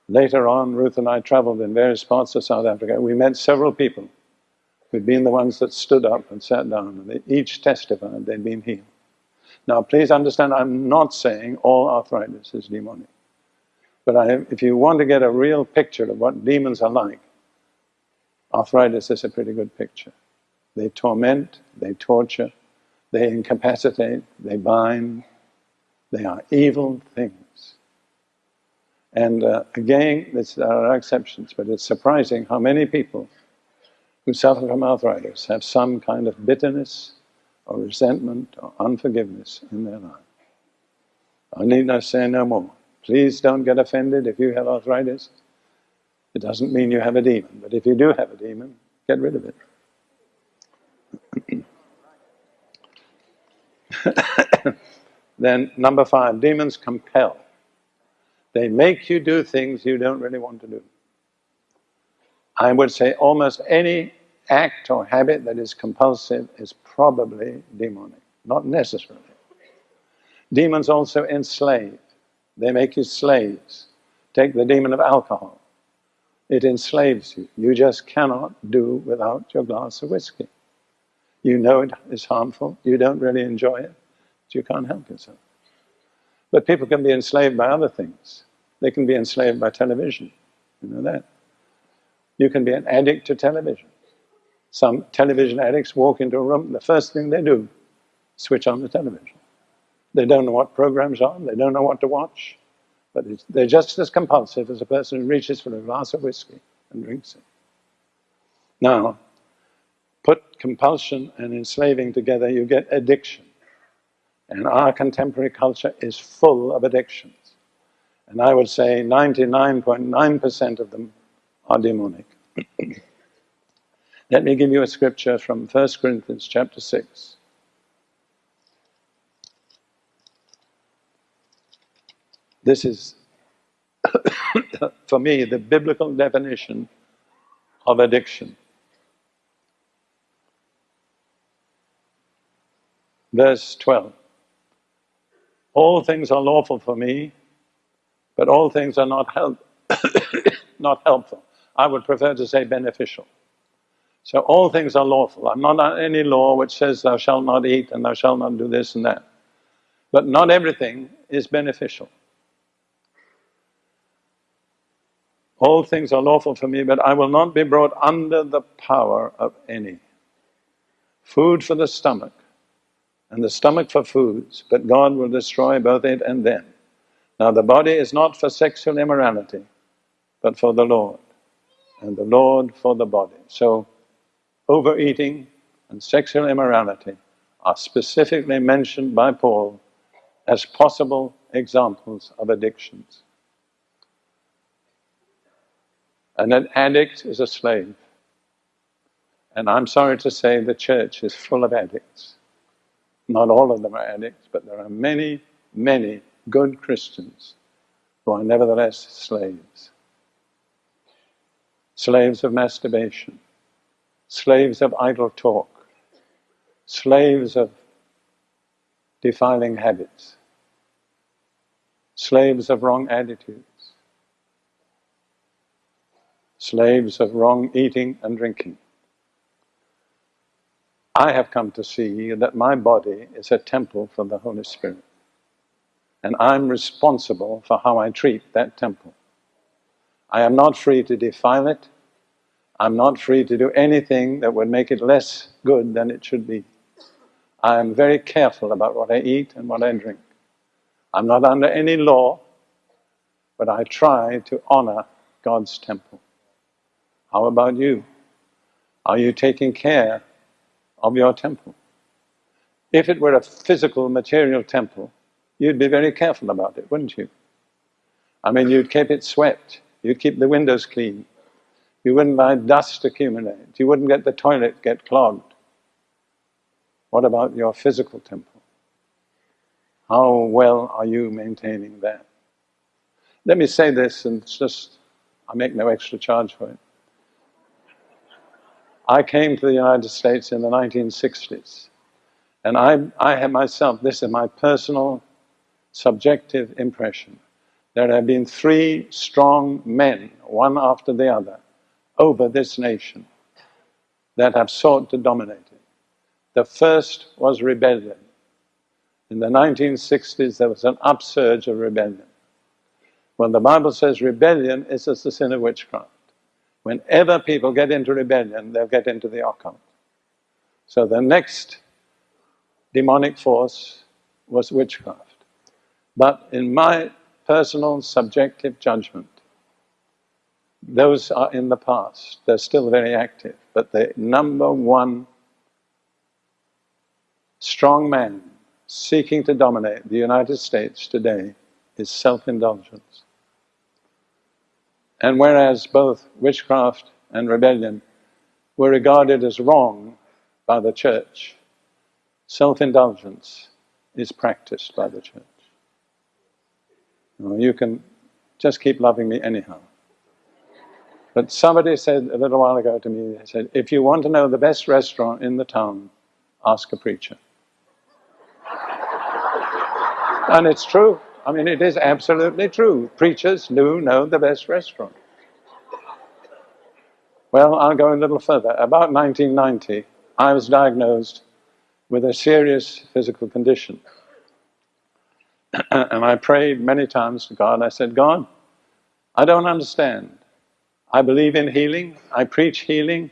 Later on, Ruth and I traveled in various parts of South Africa. We met several people who'd been the ones that stood up and sat down, and they each testified they'd been healed. Now, please understand, I'm not saying all arthritis is demonic. But I, if you want to get a real picture of what demons are like, arthritis is a pretty good picture. They torment, they torture, they incapacitate, they bind, they are evil things. And uh, again, there are exceptions, but it's surprising how many people who suffer from arthritis have some kind of bitterness or resentment or unforgiveness in their life. I need not say no more. Please don't get offended if you have arthritis. It doesn't mean you have a demon, but if you do have a demon, get rid of it. then, number five, demons compel. They make you do things you don't really want to do. I would say almost any act or habit that is compulsive is probably demonic, not necessarily. Demons also enslave. They make you slaves. Take the demon of alcohol. It enslaves you. You just cannot do without your glass of whiskey. You know it is harmful. You don't really enjoy it. But you can't help yourself. But people can be enslaved by other things. They can be enslaved by television. You know that. You can be an addict to television. Some television addicts walk into a room, the first thing they do, switch on the television. They don't know what programs are, they don't know what to watch, but they're just as compulsive as a person who reaches for a glass of whiskey and drinks it. Now, put compulsion and enslaving together, you get addiction. And our contemporary culture is full of addictions. And I would say 99.9% of them are demonic. Let me give you a scripture from 1 Corinthians chapter 6. This is, for me, the biblical definition of addiction. Verse 12 All things are lawful for me, but all things are not, help not helpful. I would prefer to say beneficial. So all things are lawful. I'm not on any law which says thou shalt not eat and thou shalt not do this and that. But not everything is beneficial. All things are lawful for me, but I will not be brought under the power of any. Food for the stomach, and the stomach for foods, but God will destroy both it and them. Now the body is not for sexual immorality, but for the Lord, and the Lord for the body. So overeating and sexual immorality are specifically mentioned by Paul as possible examples of addictions. And an addict is a slave. And I'm sorry to say the church is full of addicts. Not all of them are addicts, but there are many, many good Christians who are nevertheless slaves. Slaves of masturbation, slaves of idle talk, slaves of defiling habits, slaves of wrong attitudes, slaves of wrong eating and drinking. I have come to see that my body is a temple for the Holy Spirit. And I'm responsible for how I treat that temple. I am not free to defile it. I'm not free to do anything that would make it less good than it should be. I am very careful about what I eat and what I drink. I'm not under any law, but I try to honor God's temple. How about you? Are you taking care of your temple. If it were a physical, material temple, you'd be very careful about it, wouldn't you? I mean, you'd keep it swept, you'd keep the windows clean, you wouldn't let dust accumulate, you wouldn't get the toilet get clogged. What about your physical temple? How well are you maintaining that? Let me say this, and it's just, I make no extra charge for it. I came to the United States in the 1960s, and I, I have myself, this is my personal subjective impression. There have been three strong men, one after the other, over this nation that have sought to dominate it. The first was rebellion. In the 1960s, there was an upsurge of rebellion. When the Bible says rebellion is as the sin of witchcraft. Whenever people get into rebellion, they'll get into the occult. So the next demonic force was witchcraft. But in my personal subjective judgment, those are in the past. They're still very active. But the number one strong man seeking to dominate the United States today is self indulgence. And whereas both witchcraft and rebellion were regarded as wrong by the church, self indulgence is practiced by the church. You can just keep loving me anyhow. But somebody said a little while ago to me, they said, if you want to know the best restaurant in the town, ask a preacher. and it's true. I mean, it is absolutely true. Preachers do know the best restaurant. Well, I'll go a little further. About 1990, I was diagnosed with a serious physical condition. and I prayed many times to God. I said, God, I don't understand. I believe in healing, I preach healing,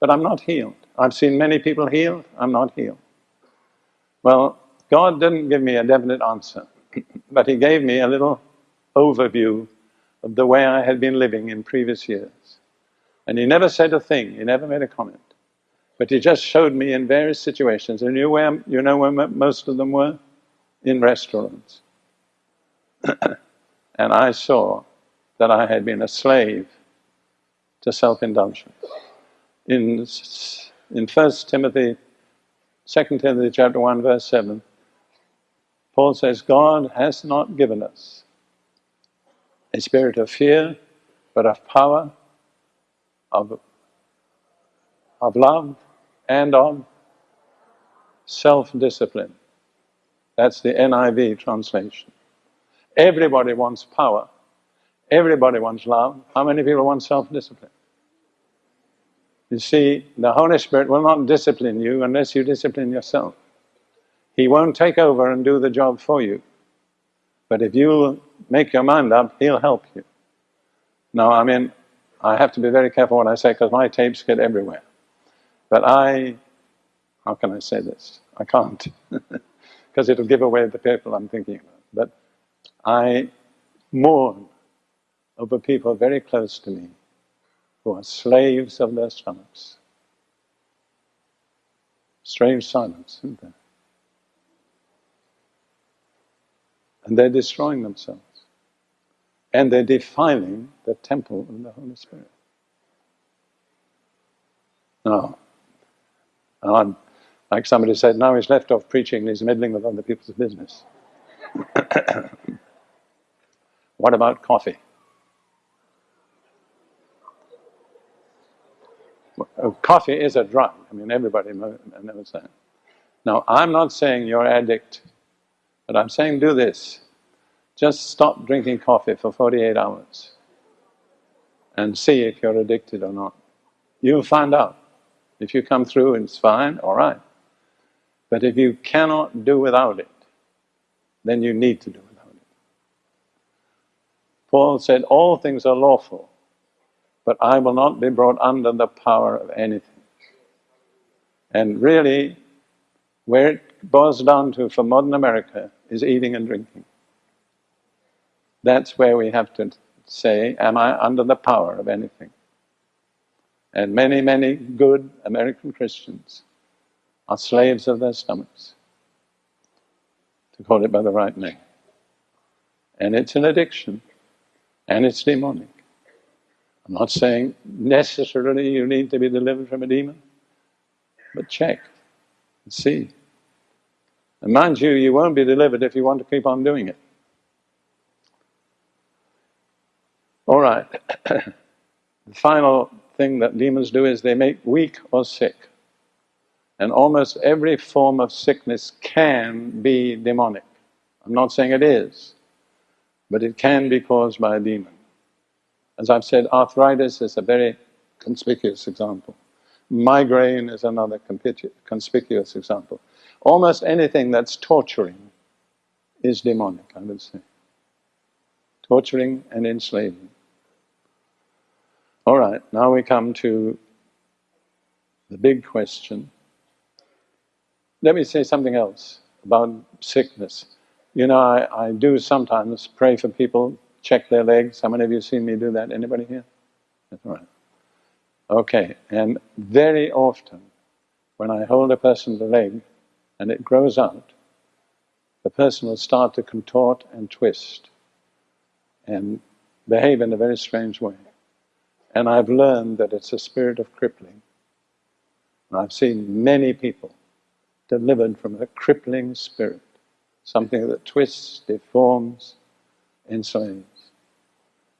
but I'm not healed. I've seen many people healed, I'm not healed. Well, God didn't give me a definite answer. But he gave me a little overview of the way I had been living in previous years. And he never said a thing, he never made a comment. But he just showed me in various situations, and you, where, you know where most of them were? In restaurants. and I saw that I had been a slave to self-indulgence. In, in 1 Timothy, 2 Timothy chapter 1 verse 7, Paul says, God has not given us a spirit of fear, but of power, of, of love, and of self-discipline. That's the NIV translation. Everybody wants power. Everybody wants love. How many people want self-discipline? You see, the Holy Spirit will not discipline you unless you discipline yourself. He won't take over and do the job for you. But if you make your mind up, He'll help you. Now, I mean, I have to be very careful what I say because my tapes get everywhere. But I, how can I say this? I can't, because it'll give away the people I'm thinking about. But I mourn over people very close to me who are slaves of their stomachs. Strange silence, isn't there? And they're destroying themselves. And they're defiling the temple of the Holy Spirit. Now, I'm, Like somebody said, now he's left off preaching and he's meddling with other people's business. what about coffee? Coffee is a drug. I mean, everybody knows that. Now, I'm not saying you're addict, but I'm saying do this. Just stop drinking coffee for 48 hours and see if you're addicted or not. You'll find out. If you come through and it's fine, all right. But if you cannot do without it, then you need to do without it. Paul said, All things are lawful, but I will not be brought under the power of anything. And really, where it boils down to for modern America is eating and drinking. That's where we have to say, Am I under the power of anything? And many, many good American Christians are slaves of their stomachs, to call it by the right name. And it's an addiction, and it's demonic. I'm not saying necessarily you need to be delivered from a demon, but check and see. And mind you, you won't be delivered if you want to keep on doing it. All right. the final thing that demons do is they make weak or sick. And almost every form of sickness can be demonic. I'm not saying it is, but it can be caused by a demon. As I've said, arthritis is a very conspicuous example. Migraine is another conspicuous example. Almost anything that's torturing is demonic, I would say. Torturing and enslaving. All right, now we come to the big question. Let me say something else about sickness. You know, I, I do sometimes pray for people, check their legs. How many of you seen me do that? Anybody here? That's all right. Okay, and very often when I hold a person's leg and it grows out, the person will start to contort and twist and behave in a very strange way. And I've learned that it's a spirit of crippling. And I've seen many people delivered from a crippling spirit, something that twists, deforms, enslaves.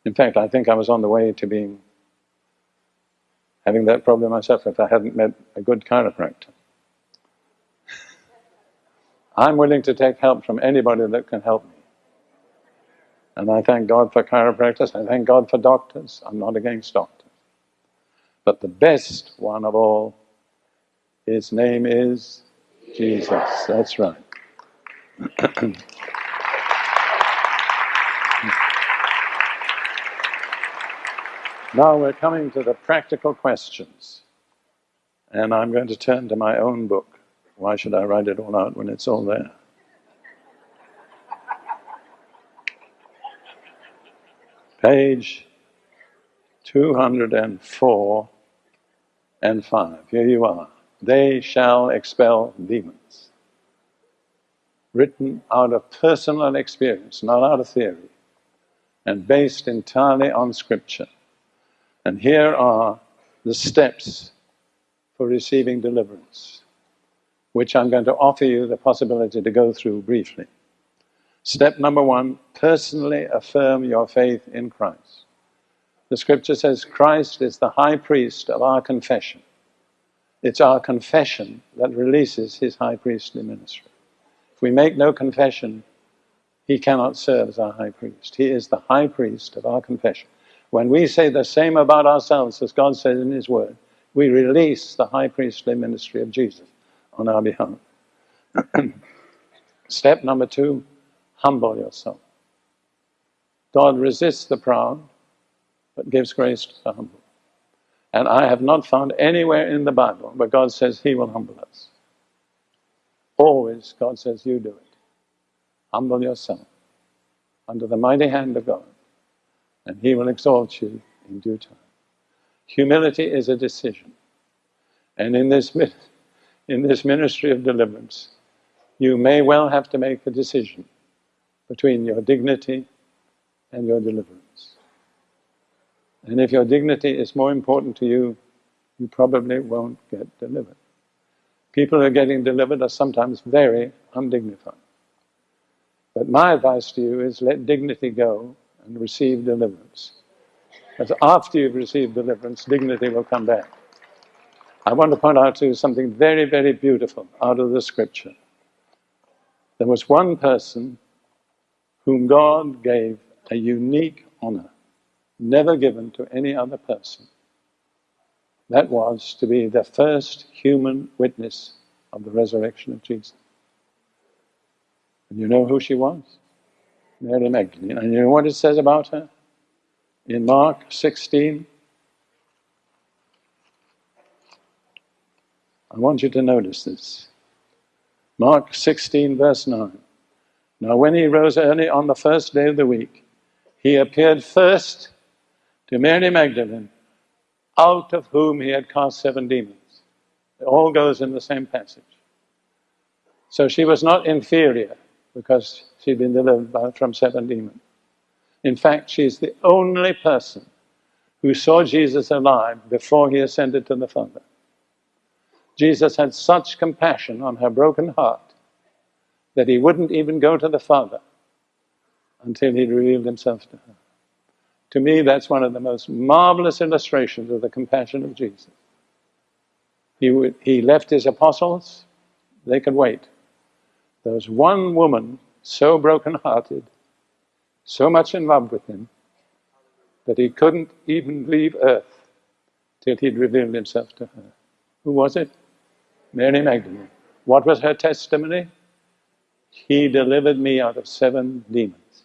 In fact, I think I was on the way to being having that problem myself if I hadn't met a good chiropractor. I'm willing to take help from anybody that can help me. And I thank God for chiropractors, I thank God for doctors. I'm not against doctors. But the best one of all, his name is Jesus. That's right. now we're coming to the practical questions. And I'm going to turn to my own book. Why should I write it all out when it's all there? page 204 and 5. Here you are. They shall expel demons. Written out of personal experience, not out of theory, and based entirely on Scripture. And here are the steps for receiving deliverance, which I'm going to offer you the possibility to go through briefly. Step number one, personally affirm your faith in Christ. The scripture says Christ is the high priest of our confession. It's our confession that releases his high priestly ministry. If we make no confession, he cannot serve as our high priest. He is the high priest of our confession. When we say the same about ourselves as God says in his word, we release the high priestly ministry of Jesus on our behalf. Step number two, humble yourself. God resists the proud, but gives grace to the humble. And I have not found anywhere in the Bible where God says He will humble us. Always God says, You do it. Humble yourself under the mighty hand of God, and He will exalt you in due time. Humility is a decision. And in this, in this ministry of deliverance, you may well have to make a decision between your dignity and your deliverance. And if your dignity is more important to you, you probably won't get delivered. People who are getting delivered are sometimes very undignified. But my advice to you is let dignity go and receive deliverance. Because after you've received deliverance, dignity will come back. I want to point out to you something very, very beautiful out of the scripture. There was one person whom God gave a unique honor, never given to any other person. That was to be the first human witness of the resurrection of Jesus. And you know who she was? Mary Magdalene. And you know what it says about her? In Mark 16, I want you to notice this. Mark 16, verse 9. Now, when he rose early on the first day of the week, he appeared first to Mary Magdalene, out of whom he had cast seven demons. It all goes in the same passage. So she was not inferior because she'd been delivered by, from seven demons. In fact, she's the only person who saw Jesus alive before he ascended to the Father. Jesus had such compassion on her broken heart that he wouldn't even go to the Father until he revealed himself to her. To me, that's one of the most marvelous illustrations of the compassion of Jesus. He, would, he left his apostles, they could wait. There was one woman so broken-hearted, so much in love with him, that he couldn't even leave earth till he'd revealed himself to her. Who was it? Mary Magdalene. What was her testimony? He delivered me out of seven demons.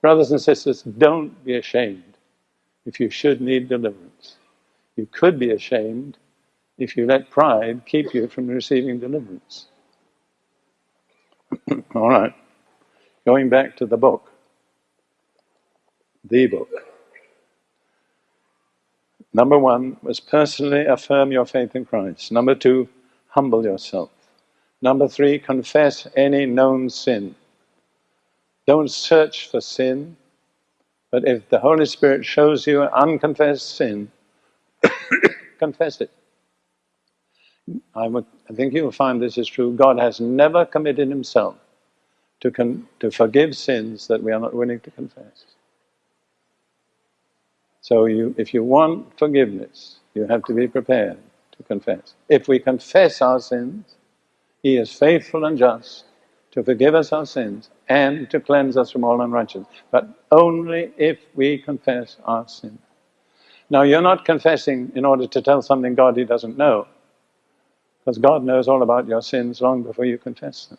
Brothers and sisters, don't be ashamed if you should need deliverance. You could be ashamed if you let pride keep you from receiving deliverance. All right, going back to the book, the book. Number one was personally affirm your faith in Christ. Number two, humble yourself. Number three, confess any known sin. Don't search for sin, but if the Holy Spirit shows you an unconfessed sin, confess it. I, would, I think you'll find this is true. God has never committed himself to, to forgive sins that we are not willing to confess. So you, if you want forgiveness, you have to be prepared confess. If we confess our sins, He is faithful and just to forgive us our sins and to cleanse us from all unrighteousness, but only if we confess our sins. Now, you're not confessing in order to tell something God He doesn't know, because God knows all about your sins long before you confess them.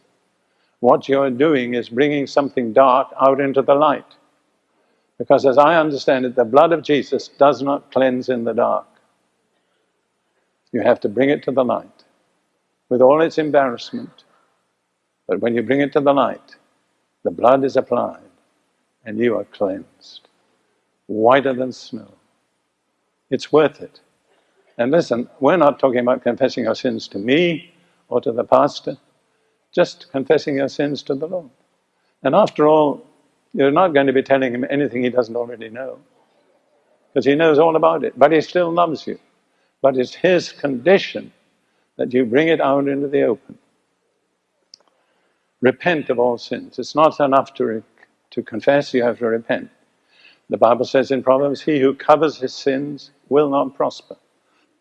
What you're doing is bringing something dark out into the light. Because as I understand it, the blood of Jesus does not cleanse in the dark. You have to bring it to the light with all its embarrassment. But when you bring it to the light, the blood is applied and you are cleansed, whiter than snow. It's worth it. And listen, we're not talking about confessing our sins to me or to the pastor, just confessing your sins to the Lord. And after all, you're not going to be telling him anything he doesn't already know, because he knows all about it, but he still loves you. But it's His condition that you bring it out into the open. Repent of all sins. It's not enough to, to confess, you have to repent. The Bible says in Proverbs, He who covers his sins will not prosper.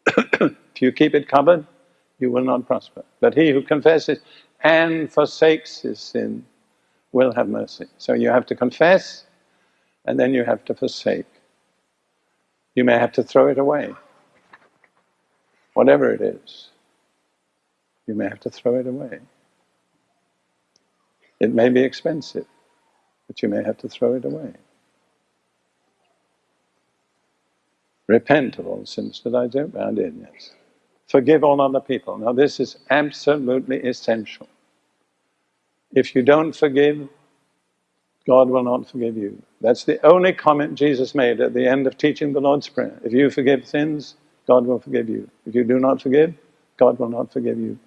if you keep it covered, you will not prosper. But he who confesses and forsakes his sin will have mercy. So you have to confess and then you have to forsake. You may have to throw it away whatever it is, you may have to throw it away. It may be expensive, but you may have to throw it away. Repent of all sins that I don't I did, yes. Forgive all other people. Now, this is absolutely essential. If you don't forgive, God will not forgive you. That's the only comment Jesus made at the end of teaching the Lord's Prayer. If you forgive sins, God will forgive you. If you do not forgive, God will not forgive you.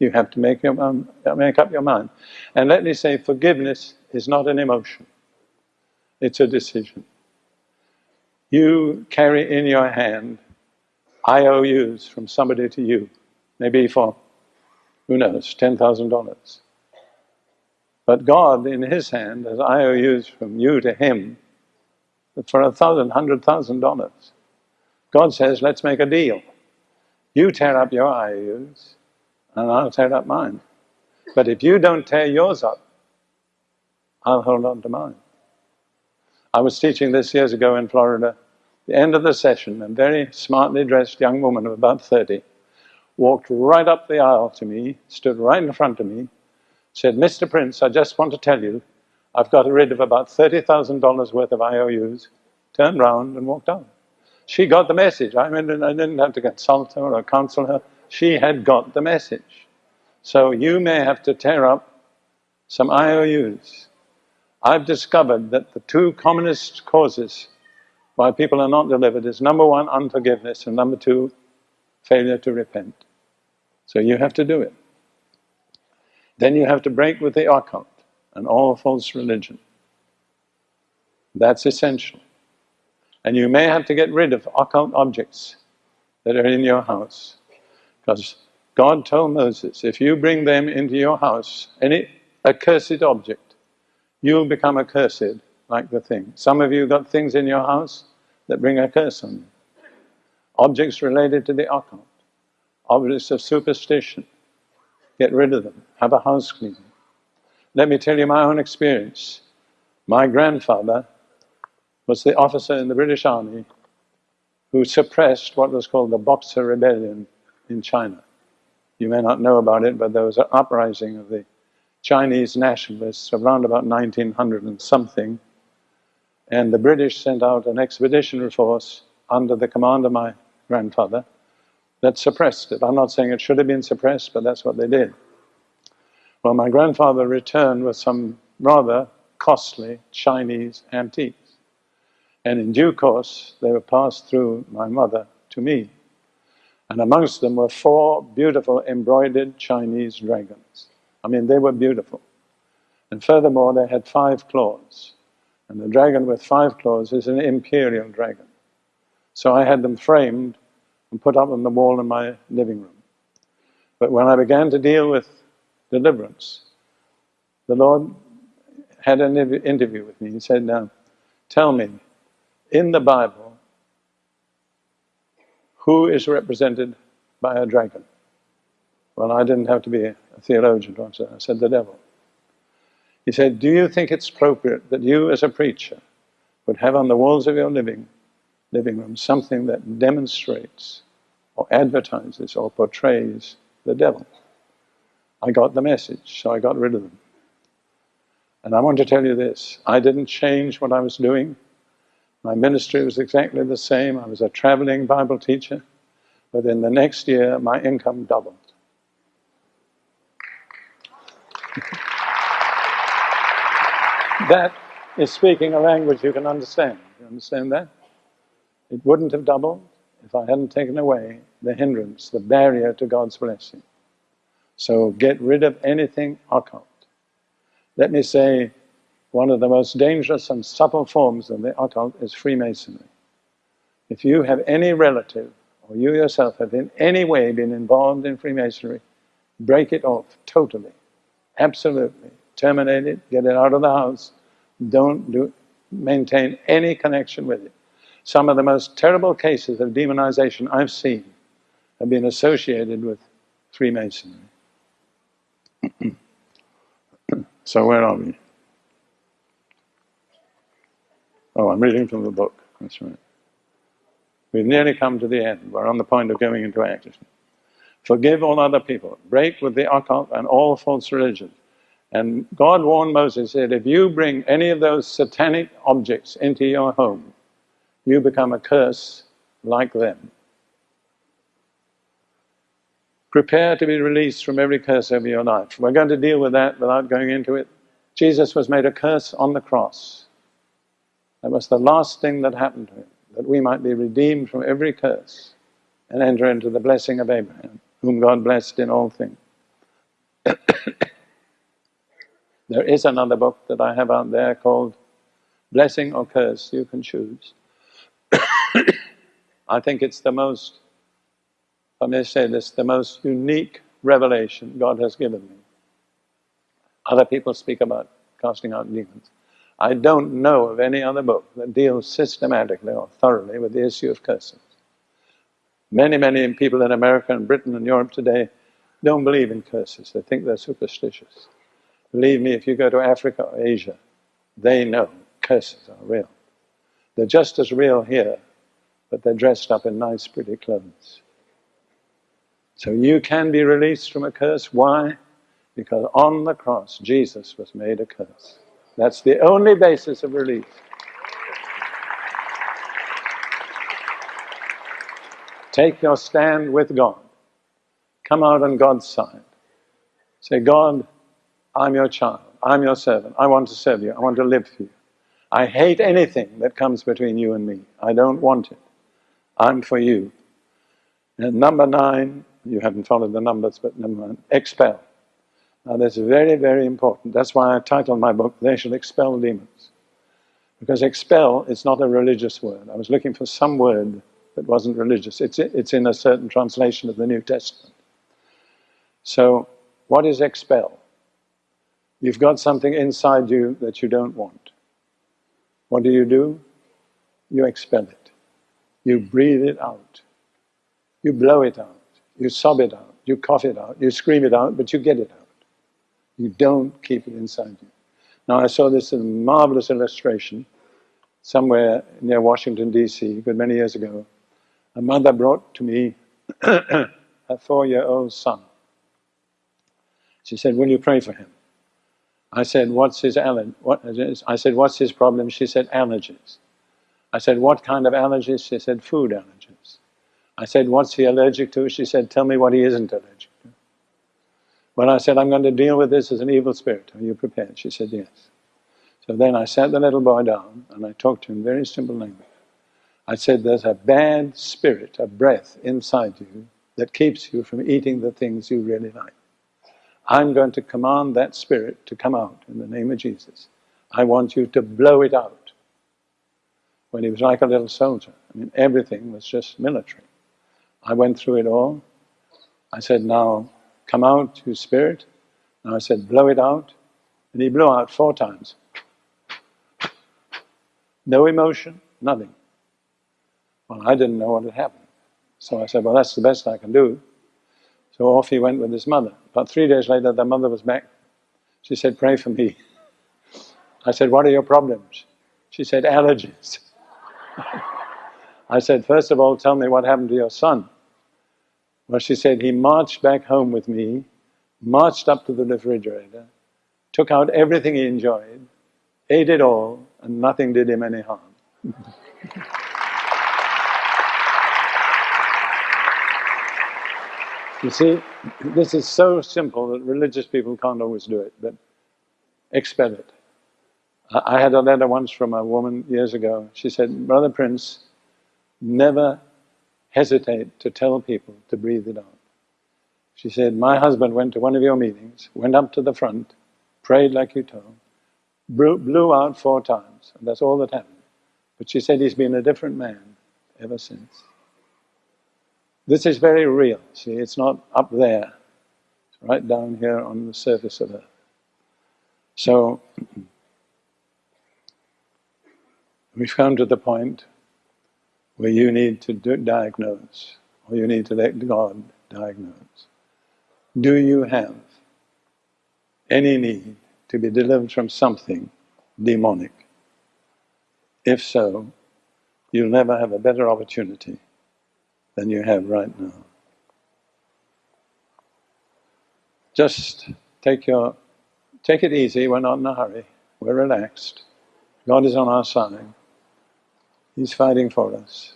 You have to make, your, um, make up your mind. And let me say, forgiveness is not an emotion. It's a decision. You carry in your hand IOUs from somebody to you, maybe for Who knows, $10,000. But God, in His hand, has IOUs from you to Him, for a thousand, hundred thousand dollars. God says, let's make a deal. You tear up your IOUs, and I'll tear up mine. But if you don't tear yours up, I'll hold on to mine. I was teaching this years ago in Florida. The end of the session, a very smartly dressed young woman of about 30 walked right up the aisle to me, stood right in front of me, said, Mr. Prince, I just want to tell you, I've got rid of about $30,000 worth of IOUs, turned round and walked on. She got the message. I mean, I didn't have to consult her or counsel her. She had got the message. So you may have to tear up some IOUs. I've discovered that the two commonest causes why people are not delivered is number one, unforgiveness, and number two, failure to repent. So you have to do it. Then you have to break with the occult and all false religion. That's essential. And you may have to get rid of occult objects that are in your house. Because God told Moses, if you bring them into your house, any accursed object, you'll become accursed like the thing. Some of you got things in your house that bring a curse on you. Objects related to the occult, objects of superstition. Get rid of them. Have a house cleaning. Let me tell you my own experience. My grandfather was the officer in the British Army who suppressed what was called the Boxer Rebellion in China. You may not know about it, but there was an uprising of the Chinese nationalists around about 1900 and something, and the British sent out an expeditionary force under the command of my grandfather that suppressed it. I'm not saying it should have been suppressed, but that's what they did. Well, my grandfather returned with some rather costly Chinese antiques. And in due course, they were passed through my mother to me. And amongst them were four beautiful embroidered Chinese dragons. I mean, they were beautiful. And furthermore, they had five claws. And the dragon with five claws is an imperial dragon. So I had them framed and put up on the wall in my living room. But when I began to deal with deliverance, the Lord had an interview with me. He said, Now, tell me, in the Bible, who is represented by a dragon? Well, I didn't have to be a theologian to answer. I said, the devil. He said, do you think it's appropriate that you as a preacher would have on the walls of your living, living room something that demonstrates or advertises or portrays the devil? I got the message, so I got rid of them. And I want to tell you this, I didn't change what I was doing. My ministry was exactly the same. I was a traveling Bible teacher. But in the next year, my income doubled. that is speaking a language you can understand. You understand that? It wouldn't have doubled if I hadn't taken away the hindrance, the barrier to God's blessing. So get rid of anything occult. Let me say, one of the most dangerous and subtle forms of the occult is Freemasonry. If you have any relative, or you yourself have in any way been involved in Freemasonry, break it off totally, absolutely. Terminate it, get it out of the house, don't do, maintain any connection with it. Some of the most terrible cases of demonization I've seen have been associated with Freemasonry. so where are we? Oh, I'm reading from the book. That's right. We've nearly come to the end. We're on the point of going into action. Forgive all other people. Break with the occult and all false religions. And God warned Moses, said, if you bring any of those satanic objects into your home, you become a curse like them. Prepare to be released from every curse over your life. We're going to deal with that without going into it. Jesus was made a curse on the cross. That was the last thing that happened to him, that we might be redeemed from every curse and enter into the blessing of Abraham, whom God blessed in all things. there is another book that I have out there called Blessing or Curse, you can choose. I think it's the most I may say this, the most unique revelation God has given me. Other people speak about casting out demons. I don't know of any other book that deals systematically or thoroughly with the issue of curses. Many, many people in America and Britain and Europe today don't believe in curses. They think they're superstitious. Believe me, if you go to Africa or Asia, they know curses are real. They're just as real here, but they're dressed up in nice, pretty clothes. So you can be released from a curse. Why? Because on the cross, Jesus was made a curse. That's the only basis of release. Take your stand with God. Come out on God's side. Say, God, I'm your child. I'm your servant. I want to serve you. I want to live for you. I hate anything that comes between you and me. I don't want it. I'm for you. And number nine, you haven't followed the numbers, but number nine, expel. Now that's very, very important. That's why I titled my book, They Shall Expel Demons. Because expel is not a religious word. I was looking for some word that wasn't religious. It's, it's in a certain translation of the New Testament. So, what is expel? You've got something inside you that you don't want. What do you do? You expel it. You breathe it out. You blow it out. You sob it out. You cough it out. You scream it out, but you get it out. You don't keep it inside you. Now, I saw this in a marvelous illustration somewhere near Washington, D.C., but many years ago. A mother brought to me a four year old son. She said, Will you pray for him? I said, What's his allergy? What, I said, What's his problem? She said, Allergies. I said, What kind of allergies? She said, Food allergies. I said, What's he allergic to? She said, Tell me what he isn't allergic when I said, I'm going to deal with this as an evil spirit, are you prepared? She said, yes. So then I sat the little boy down and I talked to him very simple language. I said, there's a bad spirit, a breath inside you that keeps you from eating the things you really like. I'm going to command that spirit to come out in the name of Jesus. I want you to blow it out. When he was like a little soldier, I mean, everything was just military. I went through it all. I said, now come out, you spirit. And I said, blow it out. And he blew out four times. No emotion, nothing. Well, I didn't know what had happened. So I said, well, that's the best I can do. So off he went with his mother. About three days later, the mother was back. She said, pray for me. I said, what are your problems? She said, allergies. I said, first of all, tell me what happened to your son. Well, she said, he marched back home with me, marched up to the refrigerator, took out everything he enjoyed, ate it all, and nothing did him any harm. you see, this is so simple that religious people can't always do it, but expel it. I had a letter once from a woman years ago. She said, Brother Prince, never hesitate to tell people to breathe it out. She said, my husband went to one of your meetings, went up to the front, prayed like you told, blew out four times, and that's all that happened. But she said he's been a different man ever since. This is very real, see, it's not up there, it's right down here on the surface of earth. So, we've come to the point where you need to diagnose, or you need to let God diagnose. Do you have any need to be delivered from something demonic? If so, you'll never have a better opportunity than you have right now. Just take your take it easy, we're not in a hurry, we're relaxed. God is on our side. He's fighting for us.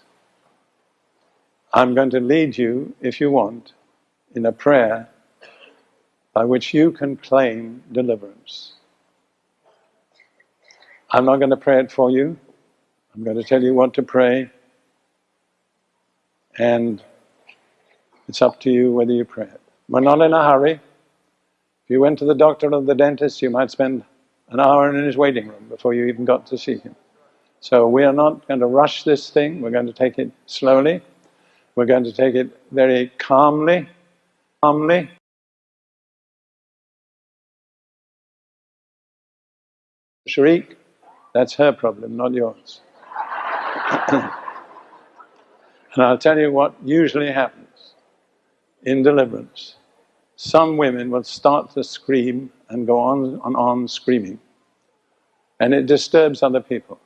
I'm going to lead you, if you want, in a prayer by which you can claim deliverance. I'm not going to pray it for you. I'm going to tell you what to pray. And it's up to you whether you pray it. We're not in a hurry. If you went to the doctor or the dentist, you might spend an hour in his waiting room before you even got to see him. So we are not going to rush this thing. We're going to take it slowly. We're going to take it very calmly, calmly. Sharik, that's her problem, not yours. and I'll tell you what usually happens in deliverance. Some women will start to scream and go on and on screaming. And it disturbs other people.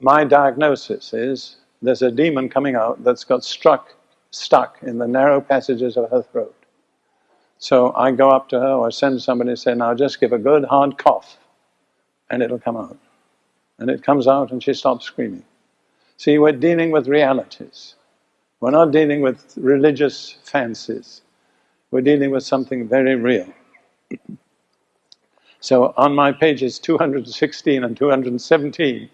My diagnosis is there's a demon coming out that's got struck, stuck in the narrow passages of her throat. So I go up to her or send somebody and say, now just give a good hard cough and it'll come out. And it comes out and she stops screaming. See, we're dealing with realities. We're not dealing with religious fancies. We're dealing with something very real. so on my pages 216 and 217,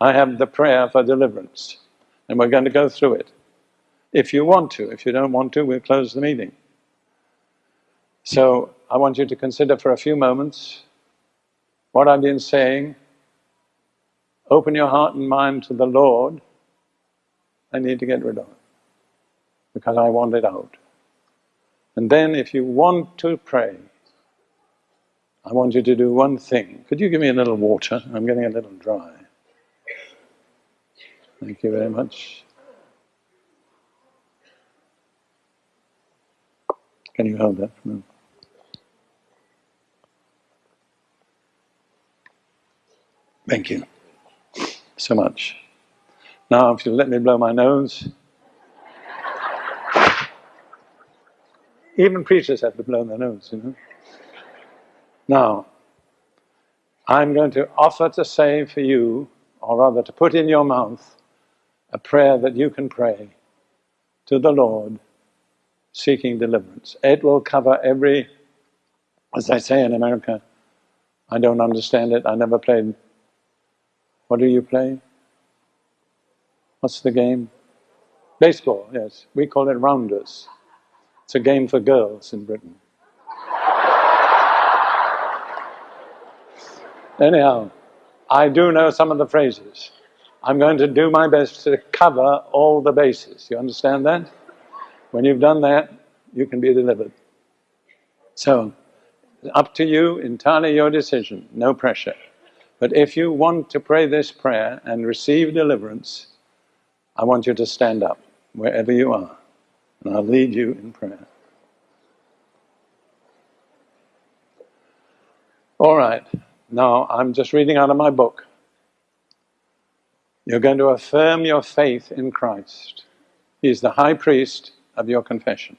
I have the prayer for deliverance. And we're going to go through it. If you want to. If you don't want to, we'll close the meeting. So I want you to consider for a few moments what I've been saying. Open your heart and mind to the Lord. I need to get rid of it because I want it out. And then if you want to pray, I want you to do one thing. Could you give me a little water? I'm getting a little dry. Thank you very much. Can you hold that for moment? Thank you so much. Now, if you'll let me blow my nose, even preachers have to blow their nose, you know. Now, I'm going to offer to say for you, or rather to put in your mouth, a prayer that you can pray to the Lord seeking deliverance. It will cover every, as I say in America, I don't understand it, I never played what do you play? What's the game? Baseball, yes. We call it rounders. It's a game for girls in Britain. Anyhow, I do know some of the phrases. I'm going to do my best to cover all the bases. You understand that? When you've done that, you can be delivered. So, up to you, entirely your decision, no pressure. But if you want to pray this prayer and receive deliverance, I want you to stand up wherever you are, and I'll lead you in prayer. All right, now I'm just reading out of my book. You're going to affirm your faith in Christ. He's the high priest of your confession.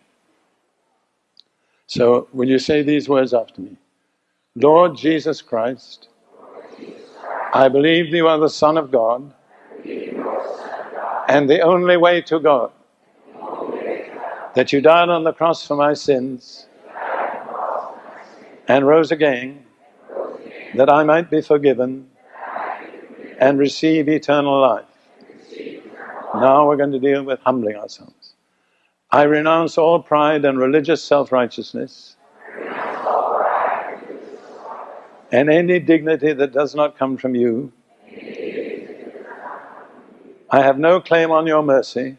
So, will you say these words after me? Lord Jesus Christ, I believe you are the Son of God and the only way to God. That you died on the cross for my sins and rose again that I might be forgiven and receive eternal life. Now we're going to deal with humbling ourselves. I renounce all pride and religious self-righteousness and any dignity that does not come from you. I have no claim on your mercy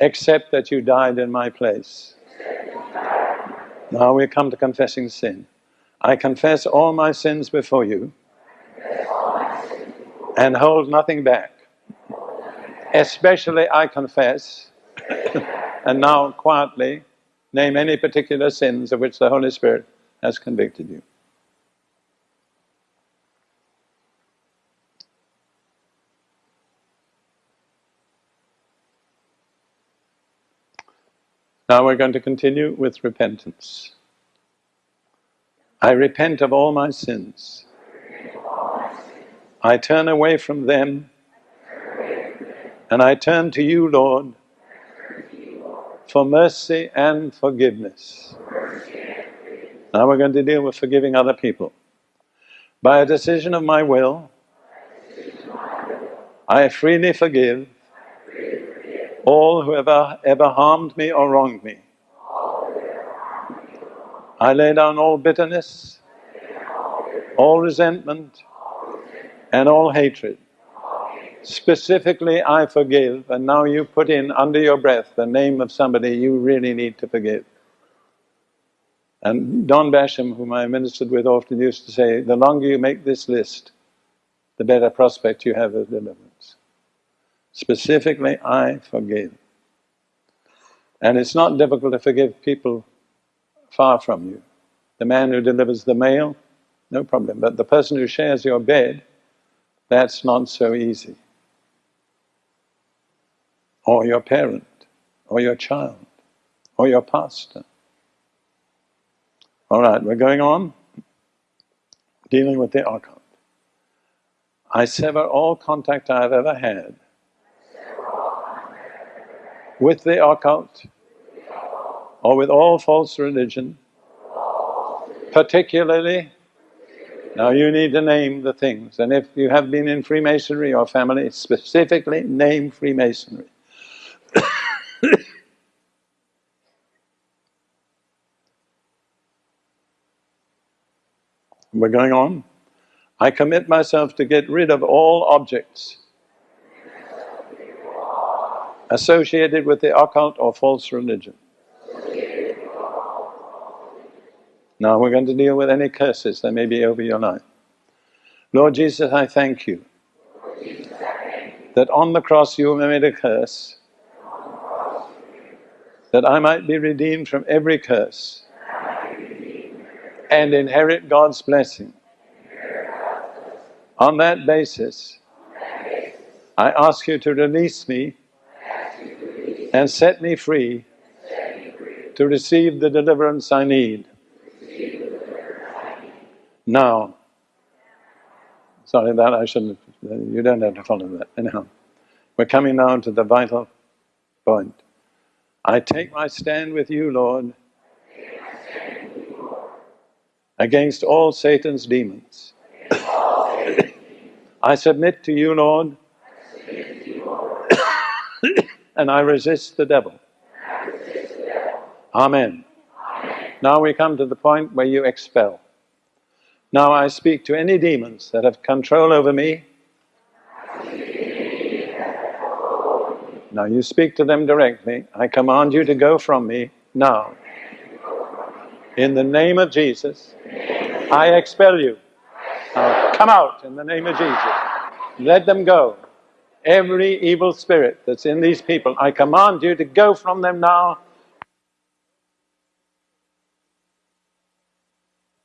except that you died in my place. Now we come to confessing sin. I confess all my sins before you and hold nothing back. Especially I confess, and now quietly name any particular sins of which the Holy Spirit has convicted you. Now we're going to continue with repentance. I repent of all my sins. I turn away from them and I turn to you, Lord, for mercy and forgiveness. Now we're going to deal with forgiving other people. By a decision of my will, I freely forgive all who ever, ever harmed me or wronged me. I lay down all bitterness, all resentment, and all hatred. Specifically, I forgive, and now you put in under your breath the name of somebody you really need to forgive. And Don Basham, whom I ministered with, often used to say, the longer you make this list, the better prospect you have of deliverance. Specifically, I forgive. And it's not difficult to forgive people far from you. The man who delivers the mail, no problem. But the person who shares your bed, that's not so easy. Or your parent, or your child, or your pastor. All right, we're going on. Dealing with the occult. I sever all contact I have ever had with the occult or with all false religion, particularly, now you need to name the things, and if you have been in Freemasonry or family, specifically name Freemasonry. We're going on. I commit myself to get rid of all objects associated with the occult or false religion. Now we're going to deal with any curses that may be over your life. Lord Jesus, I thank you that on the cross you made a curse, that I might be redeemed from every curse and inherit God's blessing. On that basis, I ask you to release me and set me free to receive the deliverance I need. Now, sorry that I shouldn't, you don't have to follow that. Anyhow, we're coming now to the vital point. I take my stand with you, Lord, against all Satan's demons. I submit to you, Lord, and I resist the devil. Amen. Now we come to the point where you expel. Now I speak to any demons that have control over me. Now you speak to them directly. I command you to go from me now. In the name of Jesus, I expel you. Now come out in the name of Jesus. Let them go. Every evil spirit that's in these people, I command you to go from them now